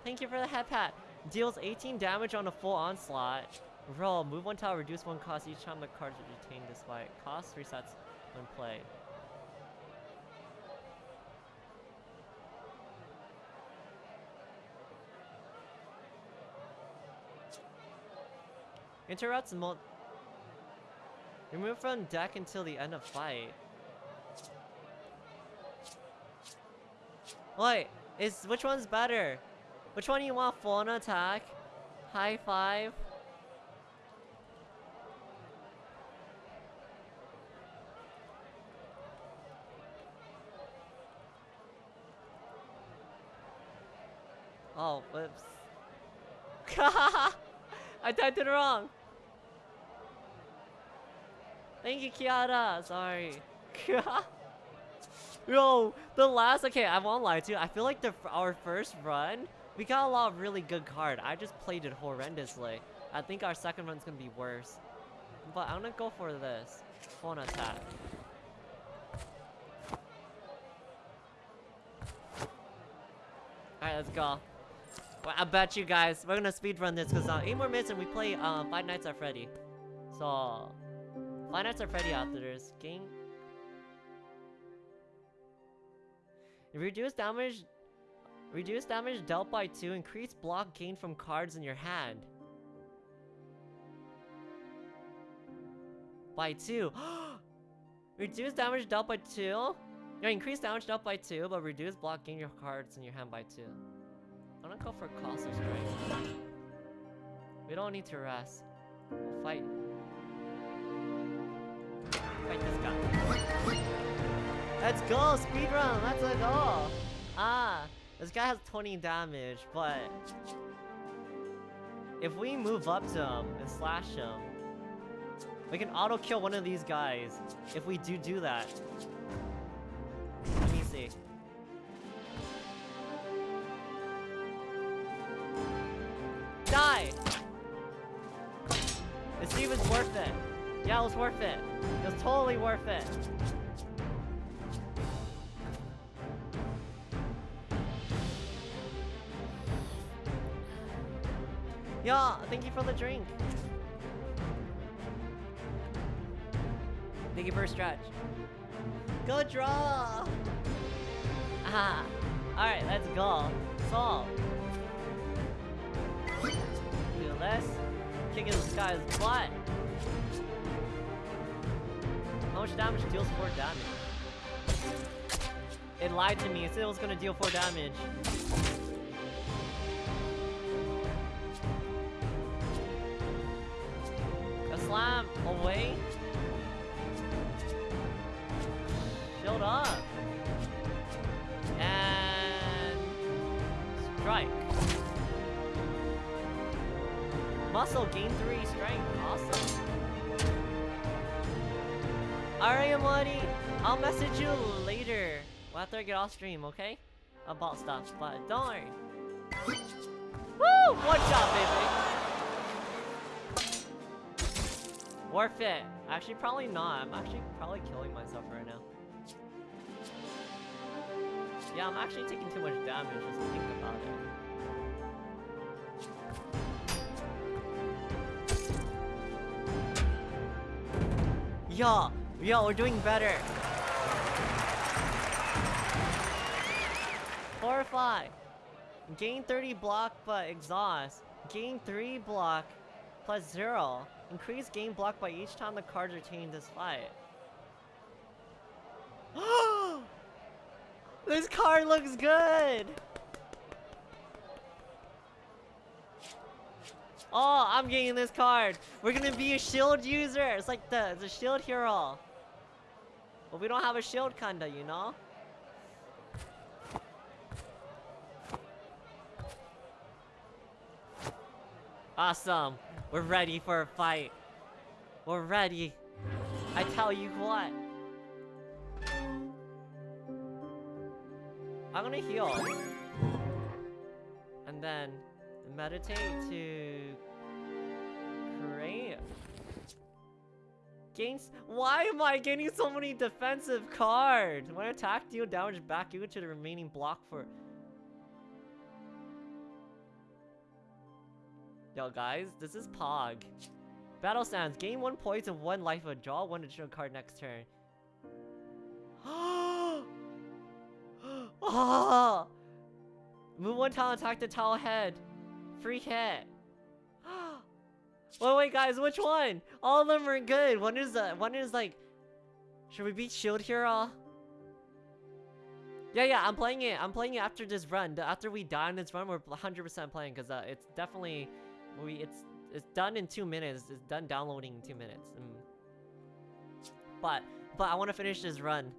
Thank you for the head pat. Deals 18 damage on a full onslaught. Roll, move one tile, reduce one cost each time the cards are retained this. Cost resets when played. Interrupts mul- Remove from deck until the end of fight. Wait, is which one's better? Which one do you want? Full on attack? High five? Oh, whoops. I typed it wrong. Thank you, Kiara. Sorry. Yo, the last. Okay, I won't lie to you. I feel like the our first run, we got a lot of really good card. I just played it horrendously. I think our second run's gonna be worse. But I'm gonna go for this. Phone attack. Alright, let's go. Well, I bet you guys, we're gonna speed run this because uh, 8 more minutes and we play uh, Five Nights at Freddy. So, Five Nights at Freddy after this. Game. Reduce damage. Reduce damage dealt by 2. Increase block gain from cards in your hand. By 2. reduce damage dealt by 2. Yeah, increase damage dealt by 2, but reduce block gain your cards in your hand by 2. I'm gonna go for Colossal Strike. We don't need to rest. We'll fight. Fight this guy. Let's go! Speedrun! Let's go! Ah! This guy has 20 damage, but... If we move up to him and slash him, we can auto-kill one of these guys. If we do do that. Let me see. Die! Let's see if it's worth it. Yeah, it was worth it. It was totally worth it. Yeah, thank you for the drink. Thank you for a stretch. Go draw! Ah. Alright, let's go. Solve. Do this. Kicking this guy's butt. How much damage deals 4 damage? It lied to me. It said it was gonna deal 4 damage. Slam away. Shield up. And strike. Muscle gain 3 strength. Awesome. Alright, Amadi. I'll message you later. After I get off stream, okay? About stuff, but don't worry. Woo! One shot, baby! Worth it. Actually, probably not. I'm actually probably killing myself right now. Yeah, I'm actually taking too much damage just think about it. Yo, yo, we're doing better. Five. Gain 30 block, but exhaust. Gain 3 block, plus 0. Increase game block by each time the cards changed this fight. this card looks good! Oh, I'm getting this card. We're gonna be a shield user. It's like the, the shield hero. But we don't have a shield kinda, you know? Awesome. We're ready for a fight. We're ready. I tell you what. I'm gonna heal. And then meditate to create. Gains. Why am I getting so many defensive cards? When attack deal damage back equal to the remaining block for. Yo guys, this is Pog. Battle Stance, gain one poison, one life, or draw one additional card next turn. oh! Move one tile, attack the tile head. Free hit. wait, wait, guys, which one? All of them are good. One is uh, one is like, should we beat Shield Hero? Yeah, yeah, I'm playing it. I'm playing it after this run. After we die in this run, we're 100% playing because uh, it's definitely we it's it's done in two minutes. It's done downloading in two minutes. Mm. But but I want to finish this run.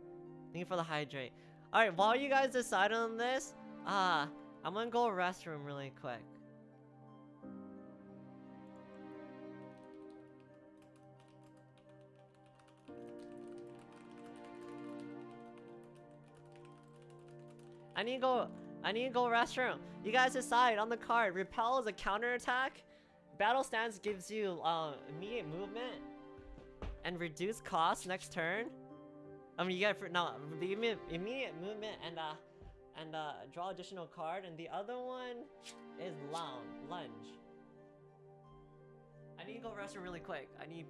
Thank you for the hydrate. All right, while you guys decide on this, ah, uh, I'm gonna go restroom really quick. I need to go. I need to go restroom. You guys decide on the card. Repel is a counter attack. Battle stance gives you uh, immediate movement and reduced cost next turn. I mean, you get for now immediate, immediate movement and uh and uh draw additional card. And the other one is lounge lunge. I need to go restroom really quick. I need.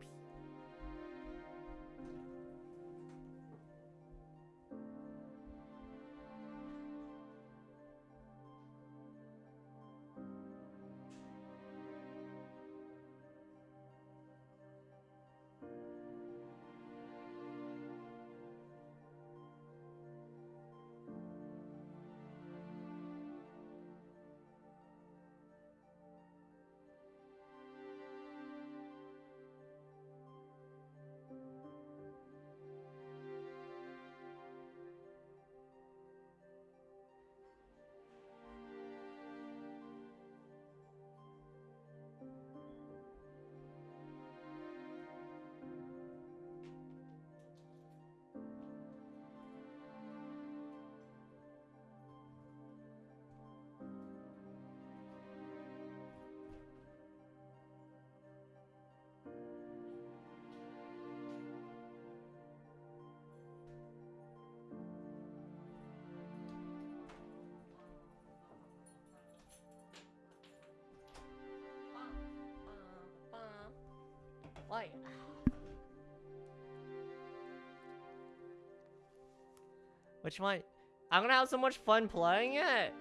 Why? Which one? I'm gonna have so much fun playing it.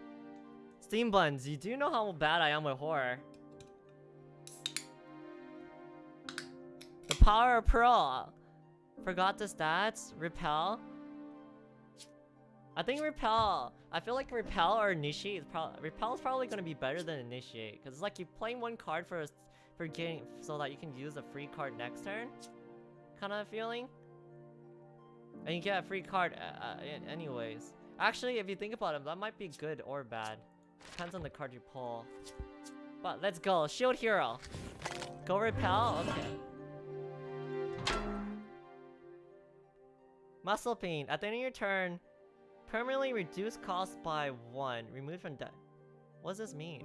Steam Buns, you do know how bad I am with horror. The power of Pearl. Forgot the stats. Repel. I think Repel. I feel like Repel or Initiate is probably Repel is probably gonna be better than Initiate because it's like you playing one card for a for getting so that you can use a free card next turn kind of feeling? And you get a free card uh, uh anyways. Actually if you think about it that might be good or bad. Depends on the card you pull. But let's go. Shield hero. Go repel okay. Muscle pain. At the end of your turn permanently reduce cost by one. Removed from deck what does this mean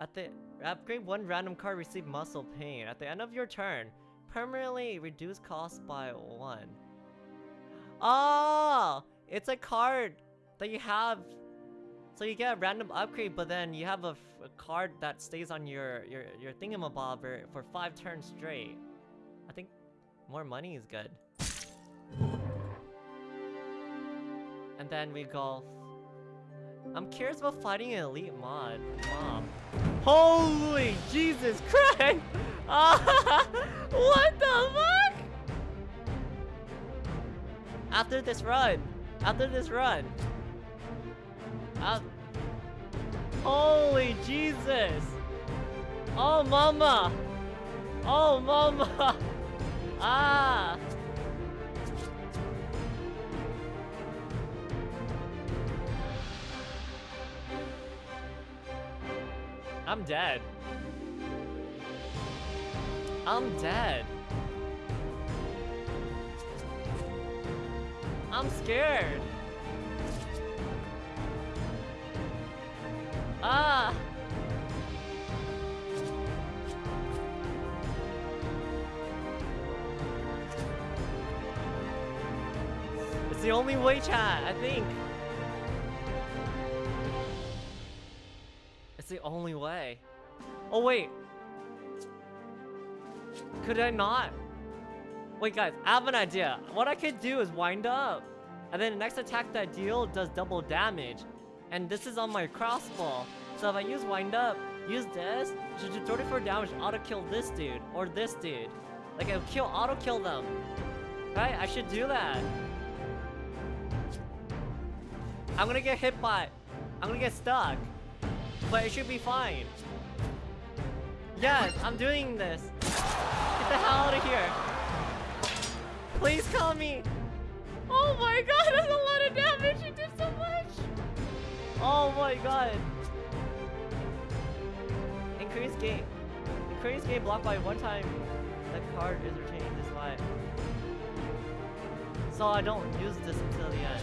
At the upgrade one random card receive muscle pain. At the end of your turn, permanently reduce cost by one. Oh, it's a card that you have. So you get a random upgrade, but then you have a, a card that stays on your your your thingamabobber for five turns straight. I think more money is good. And then we go I'm curious about fighting an elite mod mob. Holy Jesus Christ! what the fuck? After this run, after this run, holy Jesus! Oh mama! Oh mama! Ah! I'm dead. I'm dead. I'm scared. Ah! It's the only way, chat, I think. It's the only way. Oh, wait. Could I not? Wait, guys, I have an idea. What I could do is wind up. And then the next attack that I deal does double damage. And this is on my crossbow. So if I use wind up, use this, should do 34 damage, auto kill this dude. Or this dude. Like, it'll kill, auto kill them. Right? I should do that. I'm gonna get hit by... I'm gonna get stuck. But it should be fine. Yes, I'm doing this. Get the hell out of here. Please call me. Oh my god, that's a lot of damage. He did so much. Oh my god. Increase game. Increase game blocked by one time. The card is retained this life. So I don't use this until the end.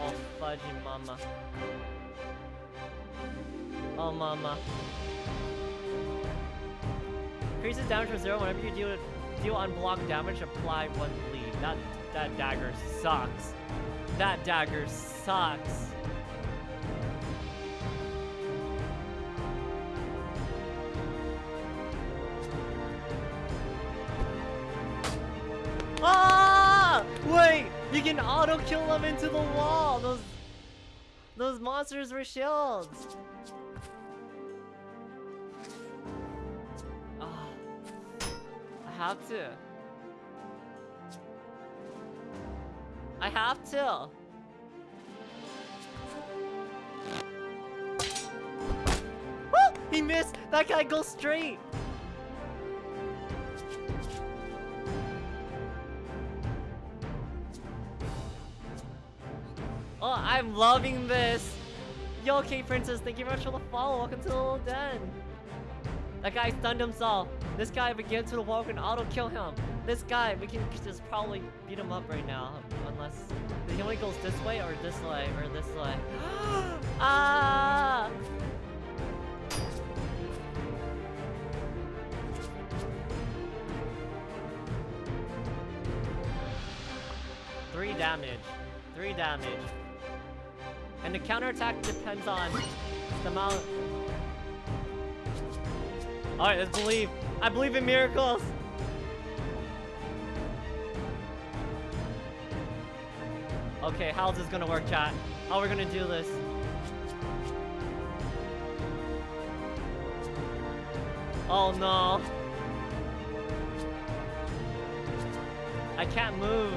Oh, fudgy mama. Oh, mama. Increases damage from zero whenever you deal deal unblocked damage. Apply one bleed. That that dagger sucks. That dagger sucks. Ah! Wait, you can auto kill them into the wall. Those those monsters were shields. Have to. I have to. Woo! He missed! That guy goes straight! Oh, I'm loving this! Yo, K Princess, thank you very much for the follow. Welcome to the little den. That guy stunned himself. This guy, if we get to the wall, we can auto-kill him. This guy, we can just probably beat him up right now. Unless... He only goes this way, or this way, or this way. ah! Three damage. Three damage. And the counterattack depends on the amount... Alright, let's believe. I believe in miracles. Okay, how's this gonna work, chat? How we gonna do this? Oh no. I can't move.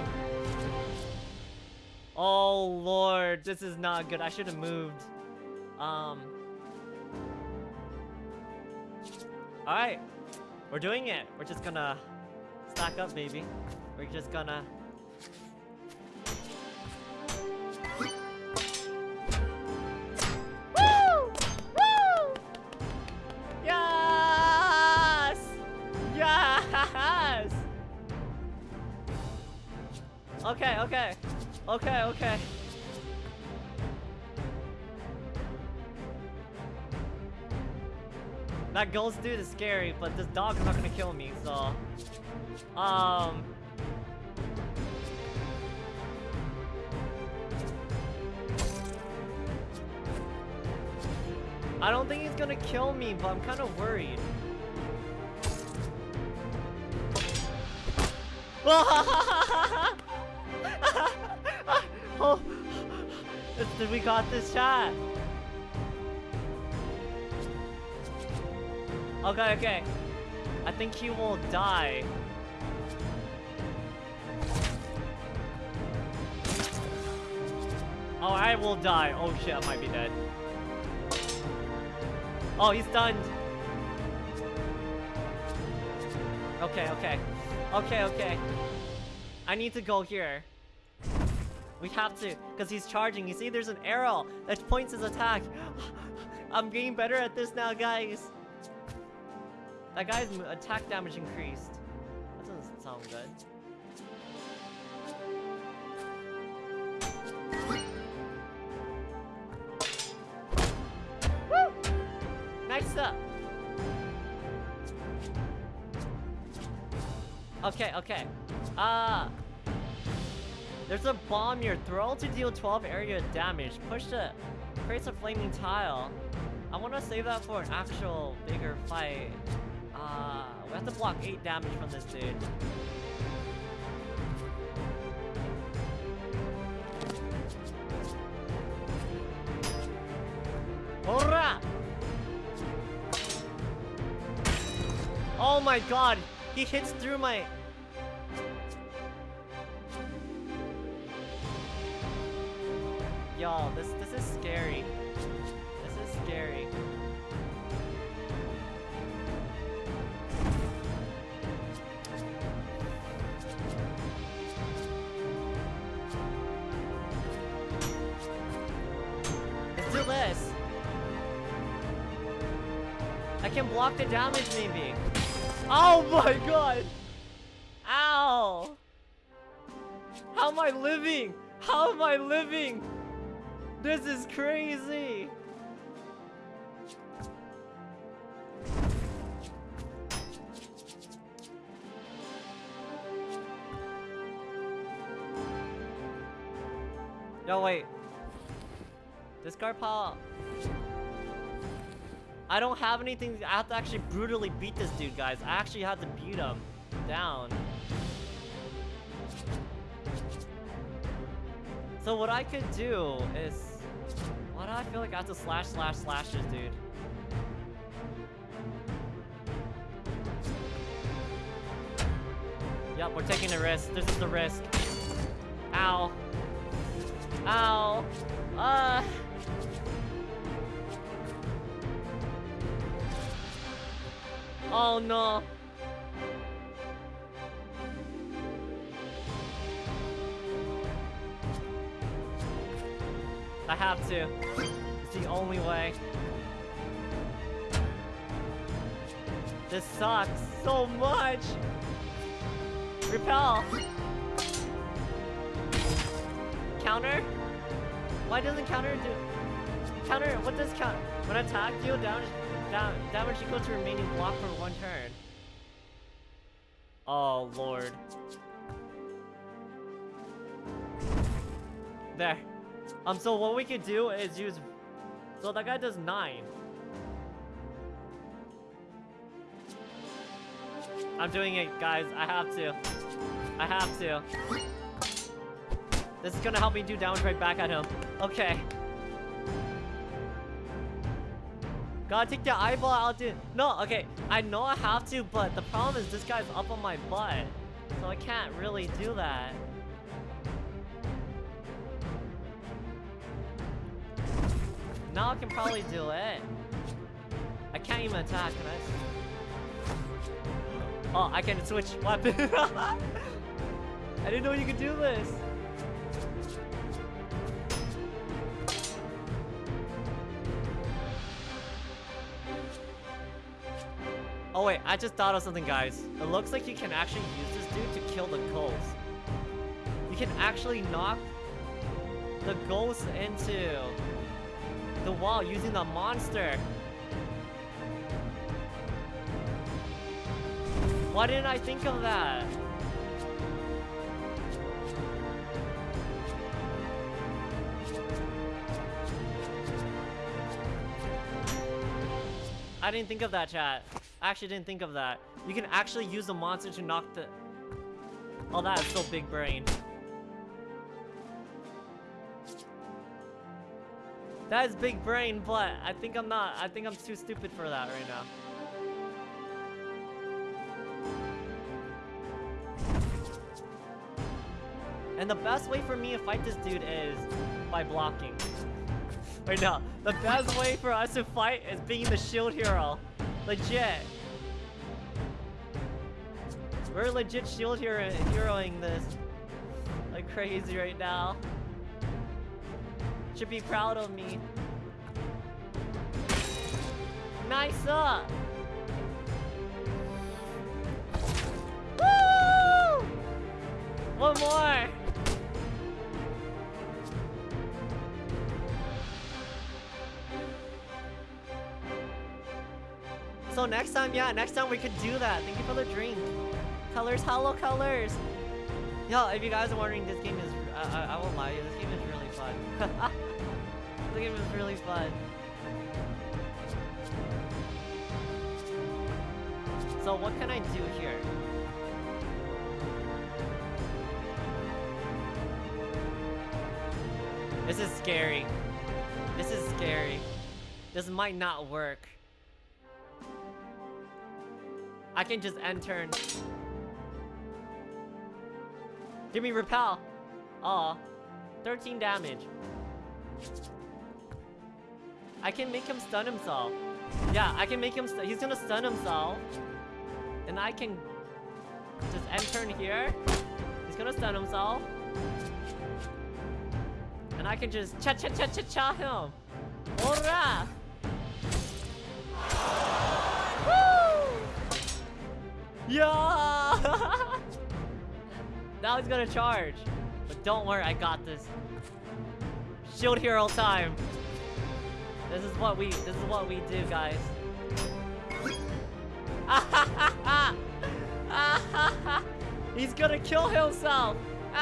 Oh lord, this is not good. I should have moved. Um. Alright. We're doing it. We're just gonna stack up, baby. We're just gonna... Woo! Woo! Yes! Yes! Okay, okay. Okay, okay. That ghost dude is scary, but this dog is not gonna kill me, so... Um... I don't think he's gonna kill me, but I'm kind of worried. oh, we got this shot. Okay, okay. I think he will die. Oh, I will die. Oh shit, I might be dead. Oh, he's stunned. Okay, okay. Okay, okay. I need to go here. We have to, because he's charging. You see, there's an arrow that points his attack. I'm getting better at this now, guys. That guy's attack damage increased. That doesn't sound good. Woo! Next up. Okay, okay. Uh there's a bomb here. Throw to deal 12 area damage. Push the creates a flaming tile. I want to save that for an actual bigger fight. Uh, we have to block 8 damage from this dude. Hurrah! Oh my god! He hits through my... Y'all, this this is scary. Can block the damage maybe. Oh my god! Ow! How am I living? How am I living? This is crazy! Yo, wait. Discard pile. I don't have anything. I have to actually brutally beat this dude, guys. I actually have to beat him down. So what I could do is... Why do I feel like I have to slash slash slash this dude? Yep, we're taking a risk. This is the risk. Ow. Ow. Uh. Oh no. I have to. It's the only way. This sucks so much. Repel. Counter? Why doesn't counter do... Counter, what does count? When attack, deal damage, da damage equal to remaining block for one turn. Oh, lord. There. Um, so what we could do is use... So that guy does 9. I'm doing it, guys. I have to. I have to. This is gonna help me do damage right back at him. Okay. Gotta take the eyeball out, dude. No, okay. I know I have to, but the problem is this guy's up on my butt. So I can't really do that. Now I can probably do it. I can't even attack, can I? Oh, I can switch weapon. I didn't know you could do this. Oh wait, I just thought of something, guys. It looks like you can actually use this dude to kill the ghosts. You can actually knock the ghosts into the wall using the monster. Why didn't I think of that? I didn't think of that, chat. I actually didn't think of that. You can actually use the monster to knock the... Oh, that is so big brain. That is big brain, but I think I'm not. I think I'm too stupid for that right now. And the best way for me to fight this dude is by blocking. right now, The best way for us to fight is being the shield hero. Legit. We're legit shield hero heroing this like crazy right now. Should be proud of me. Nice up! Woo! One more! So next time, yeah, next time we could do that. Thank you for the drink. Colors, hello colors. Yo, if you guys are wondering, this game is, I, I, I won't lie, this game is really fun. this game is really fun. So what can I do here? This is scary. This is scary. This might not work. I can just end turn. Give me repel. Aw. 13 damage. I can make him stun himself. Yeah, I can make him he's gonna stun himself. And I can just end turn here. He's gonna stun himself. And I can just cha cha cha cha cha him. Ora! Yeah! now he's gonna charge. But don't worry, I got this. Shield hero time. This is what we this is what we do, guys. He's gonna kill himself.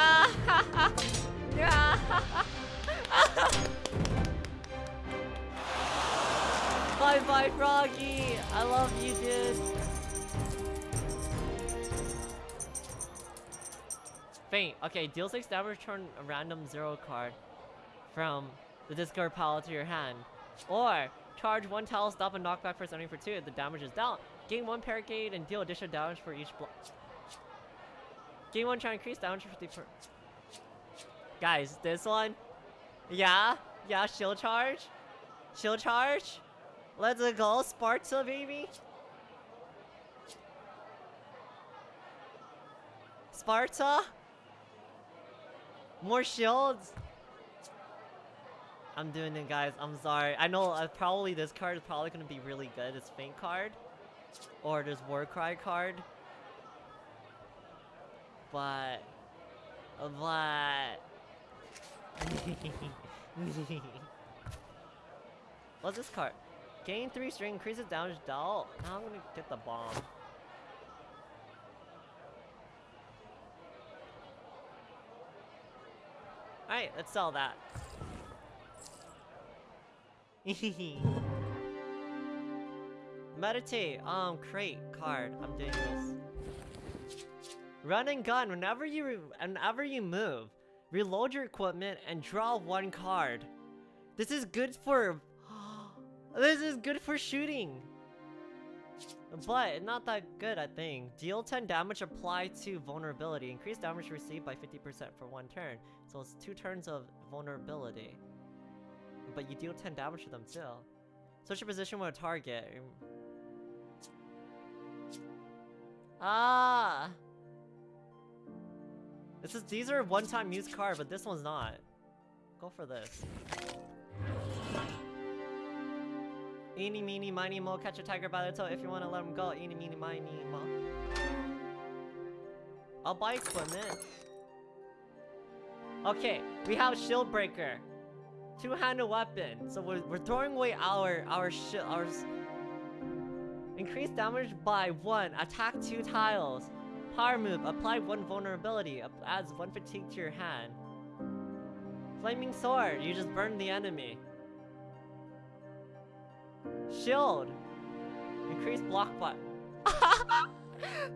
bye bye, Froggy. I love you, dude. Feint. Okay, deal 6 damage, turn a random 0 card from the discard pile to your hand. Or, charge one tile, stop a knockback for something for 2 if the damage is down. Gain 1 Paracade and deal additional damage for each block. Gain 1 try and increase damage for 50 per... Guys, this one... Yeah? Yeah, shield charge? Shield charge? Let's go, Sparta, baby! Sparta? More shields? I'm doing it, guys. I'm sorry. I know uh, probably this card is probably going to be really good. This Feint card. Or this Warcry card. But... But... What's this card? Gain 3 string, increases damage dealt. Now I'm gonna get the bomb. Alright, let's sell that. Meditate, um, crate, card. I'm doing this. Run and gun, whenever you whenever you move, reload your equipment and draw one card. This is good for This is good for shooting. But not that good, I think. Deal 10 damage apply to vulnerability. Increase damage received by 50% for one turn. So it's two turns of vulnerability. But you deal 10 damage to them still. Switch your position with a target. Ah! This is these are one-time use card, but this one's not. Go for this. Eeny, meeny, miny, mo, catch a tiger by the toe if you want to let him go. Eeny, meeny, miny, mo. I'll buy equipment. Okay, we have shield breaker. Two-handed weapon. So we're, we're throwing away our our shield our increase damage by one. Attack two tiles. Power move. Apply one vulnerability. Adds one fatigue to your hand. Flaming sword. You just burn the enemy. Shield. Increase block bot.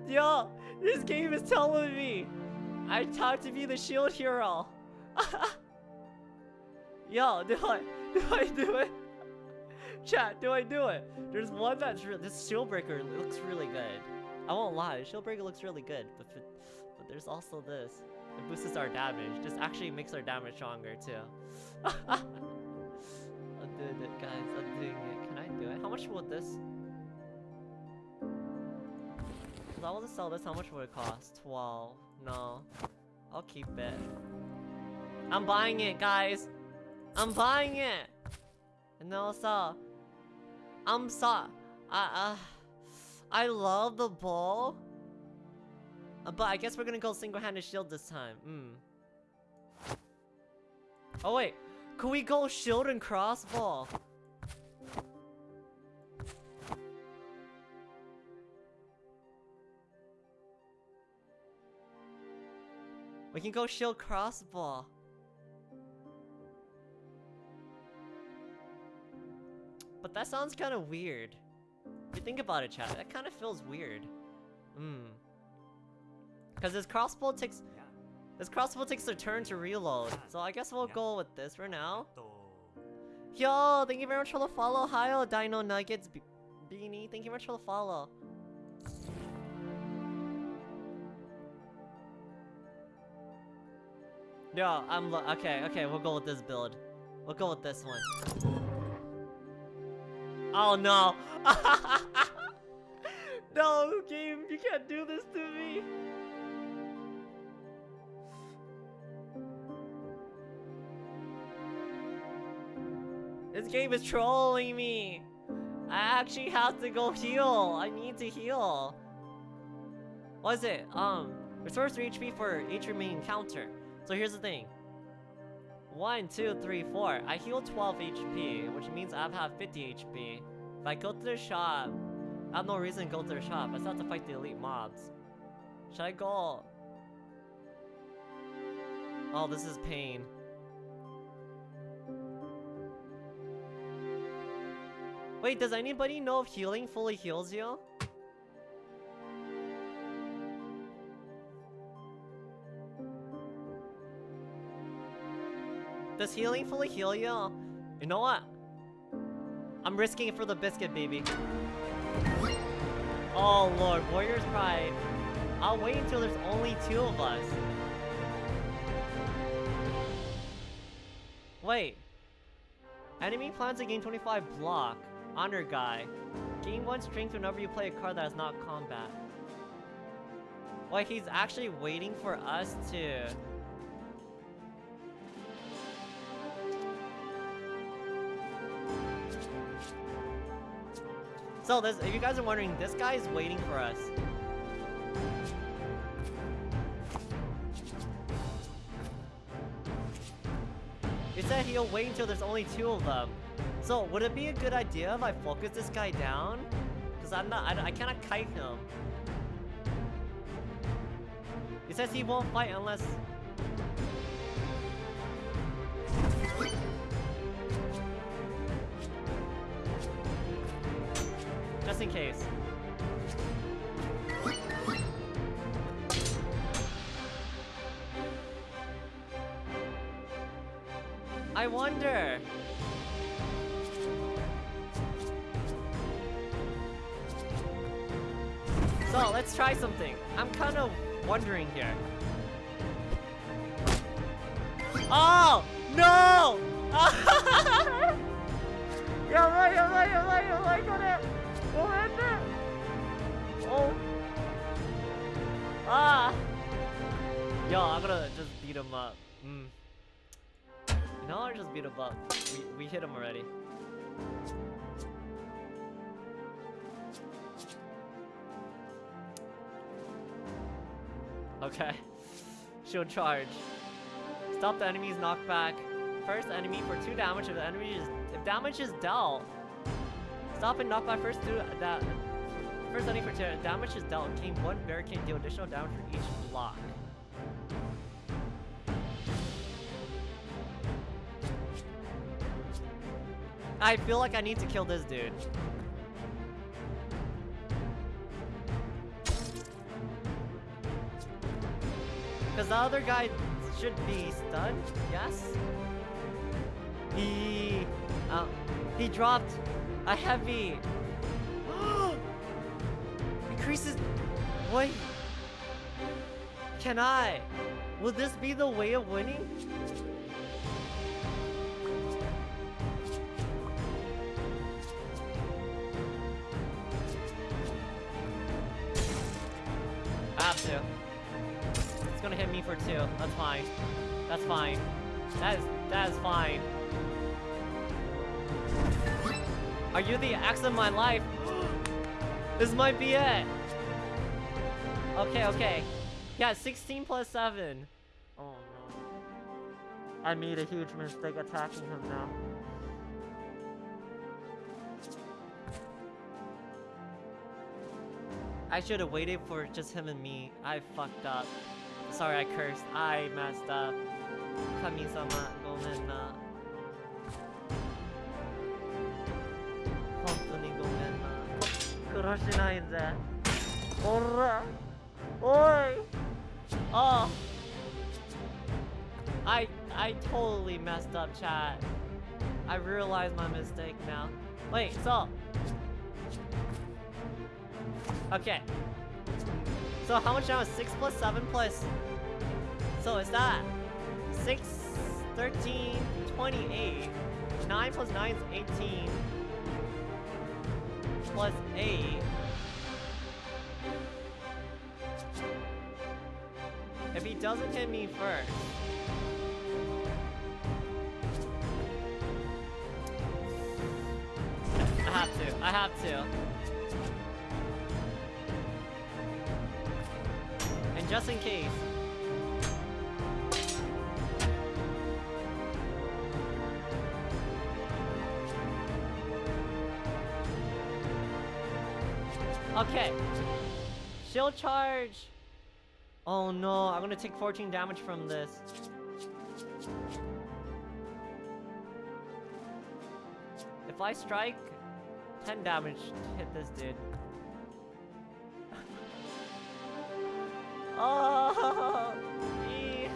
Yo, this game is telling me I talk to be the shield hero. Yo, do I do I do it? Chat, do I do it? There's one that's re this shield breaker looks really good. I won't lie, shield breaker looks really good, but but there's also this. It boosts our damage. This actually makes our damage stronger too. I'm doing it, guys. I'm doing it. How much would this? If I was to sell this, how much would it cost? 12. No. I'll keep it. I'm buying it, guys. I'm buying it. And also, I'm so, I, uh, I love the ball. Uh, but I guess we're gonna go single-handed shield this time. Hmm. Oh wait, can we go shield and crossbow? We can go shield crossbow. But that sounds kind of weird. If you think about it, chat, that kind of feels weird. Hmm. Because this crossbow takes... This crossbow takes a turn to reload. So I guess we'll go with this for now. Yo, thank you very much for the follow. Hi, oh, Dino Nuggets Be Beanie. Thank you very much for the follow. Yo, I'm okay, okay, we'll go with this build. We'll go with this one. Oh no! no, game, you can't do this to me! This game is trolling me! I actually have to go heal! I need to heal! What is it? Um, restores 3 HP for each remaining counter. So here's the thing. 1, 2, 3, 4. I heal 12 HP, which means I have 50 HP. If I go to the shop, I have no reason to go to the shop. I still have to fight the elite mobs. Should I go? Oh, this is pain. Wait, does anybody know if healing fully heals you? Does healing fully heal you? You know what? I'm risking it for the biscuit, baby. Oh lord, Warrior's Pride. I'll wait until there's only two of us. Wait. Enemy plans to gain 25 block. Honor guy. Gain 1 strength whenever you play a card that is not combat. Wait, he's actually waiting for us to... So this, if you guys are wondering, this guy is waiting for us. He said he'll wait until there's only two of them. So would it be a good idea if I focus this guy down? Because I'm not, I, I cannot kite him. He says he won't fight unless just in case. I wonder. So, let's try something. I'm kind of wondering here. Him up. Mm. No, I just beat him up. We, we hit him already. Okay. Shield charge. Stop the enemy's knockback. First enemy for 2 damage if the enemy is if damage is dealt. Stop and knock by first two that first enemy for two damage is dealt. Gain one barricade deal additional damage for each block. I feel like I need to kill this dude. Because the other guy should be stunned, yes? He, uh, he dropped a heavy. Increases. Wait. Can I? Will this be the way of winning? Have to. It's gonna hit me for two. That's fine. That's fine. That is that is fine. Are you the X of my life? this might be it. Okay, okay. Yeah, 16 plus 7. Oh no. I made a huge mistake attacking him now. I should have waited for just him and me. I fucked up. Sorry, I cursed. I messed up. Kami-sama, gomen na. Hontoni gomen na. Ora! Oi! Oh! I, I totally messed up, chat. I realize my mistake now. Wait, so, Okay. So how much now is 6 plus 7 plus... So is that 6, 13, 28. 9 plus 9 is 18. Plus 8. If he doesn't hit me first... I have to, I have to. Just in case... Okay. Shield charge. Oh no, I'm gonna take 14 damage from this. If I strike, 10 damage to hit this dude. Oh! ee.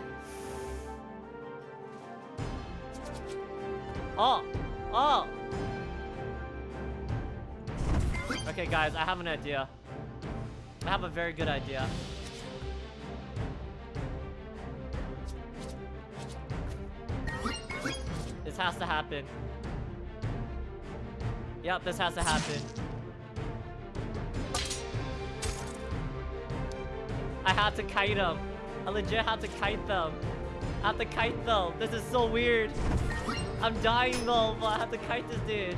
Oh! Oh! Okay guys, I have an idea. I have a very good idea. This has to happen. Yep, this has to happen. I had to kite them. I legit had to kite them. I have to kite them. This is so weird. I'm dying though, but I have to kite this dude.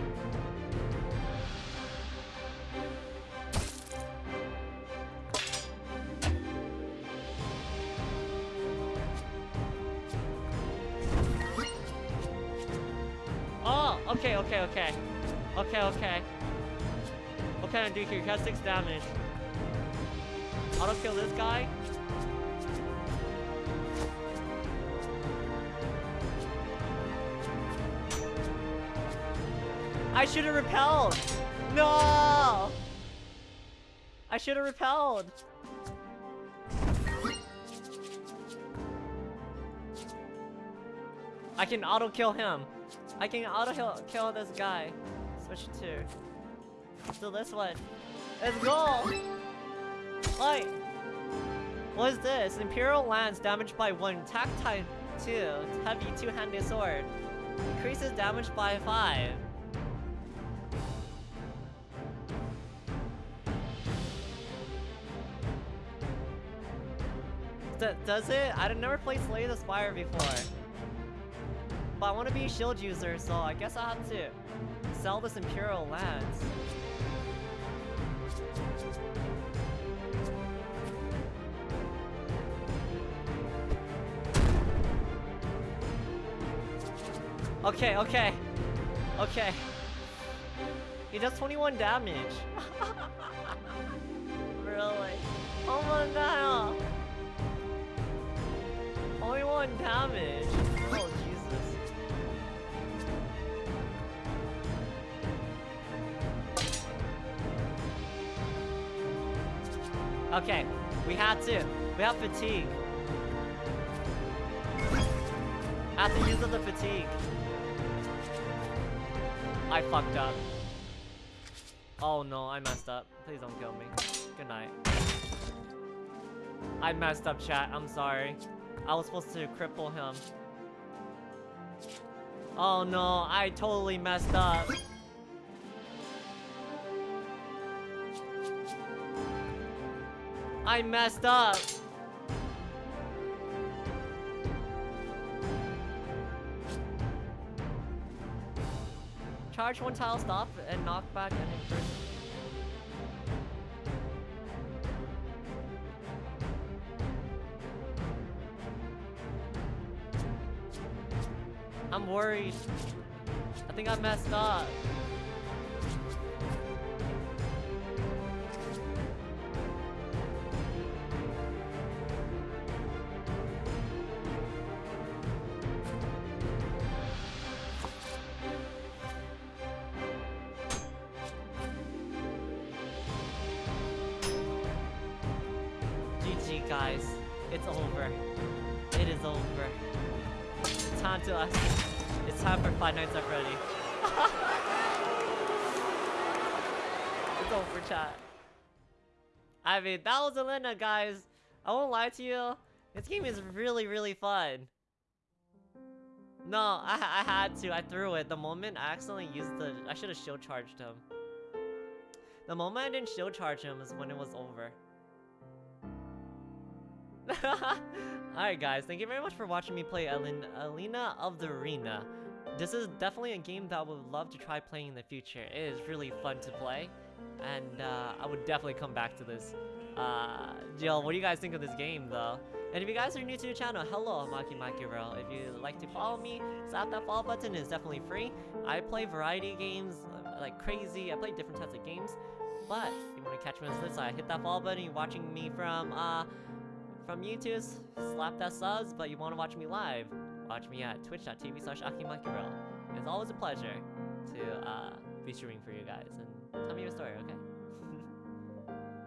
Oh, okay, okay, okay. Okay, okay. What can I do here? He has 6 damage. Auto kill this guy. I should have repelled! No! I should have repelled! I can auto kill him. I can auto kill, this guy. Switch to. So this one. Let's go! Like, what is this? Imperial Lance damaged by 1, attack type 2, heavy two-handed sword. Increases damage by 5. D does it? I've never played Slay the Spire before. But I want to be a shield user, so I guess I have to sell this Imperial Lance. Okay, okay. Okay. He does 21 damage. really? Oh my god. 21 damage. Oh Jesus. Okay, we had to. We have fatigue. I have to use up the fatigue. I fucked up. Oh no, I messed up. Please don't kill me. Good night. I messed up, chat. I'm sorry. I was supposed to cripple him. Oh no, I totally messed up. I messed up. Charge one tile stop and knock back and hit first. I'm worried. I think I messed up. Guys. I won't lie to you. This game is really, really fun. No, I, I had to. I threw it. The moment I accidentally used the... I should have shield charged him. The moment I didn't shield charge him is when it was over. Alright guys, thank you very much for watching me play Alina of the Arena. This is definitely a game that I would love to try playing in the future. It is really fun to play, and uh, I would definitely come back to this. Uh, Jill, what do you guys think of this game though? And if you guys are new to the channel, hello, I'm Maki Makiro. If you'd like to follow me, slap that follow button, it's definitely free. I play variety games uh, like crazy, I play different types of games. But, if you want to catch me on this side, hit that follow button, you're watching me from, uh, from YouTube, slap that subs, but you want to watch me live, watch me at twitch.tv slash akimakiro. It's always a pleasure to uh, be streaming for you guys, and tell me your story, okay?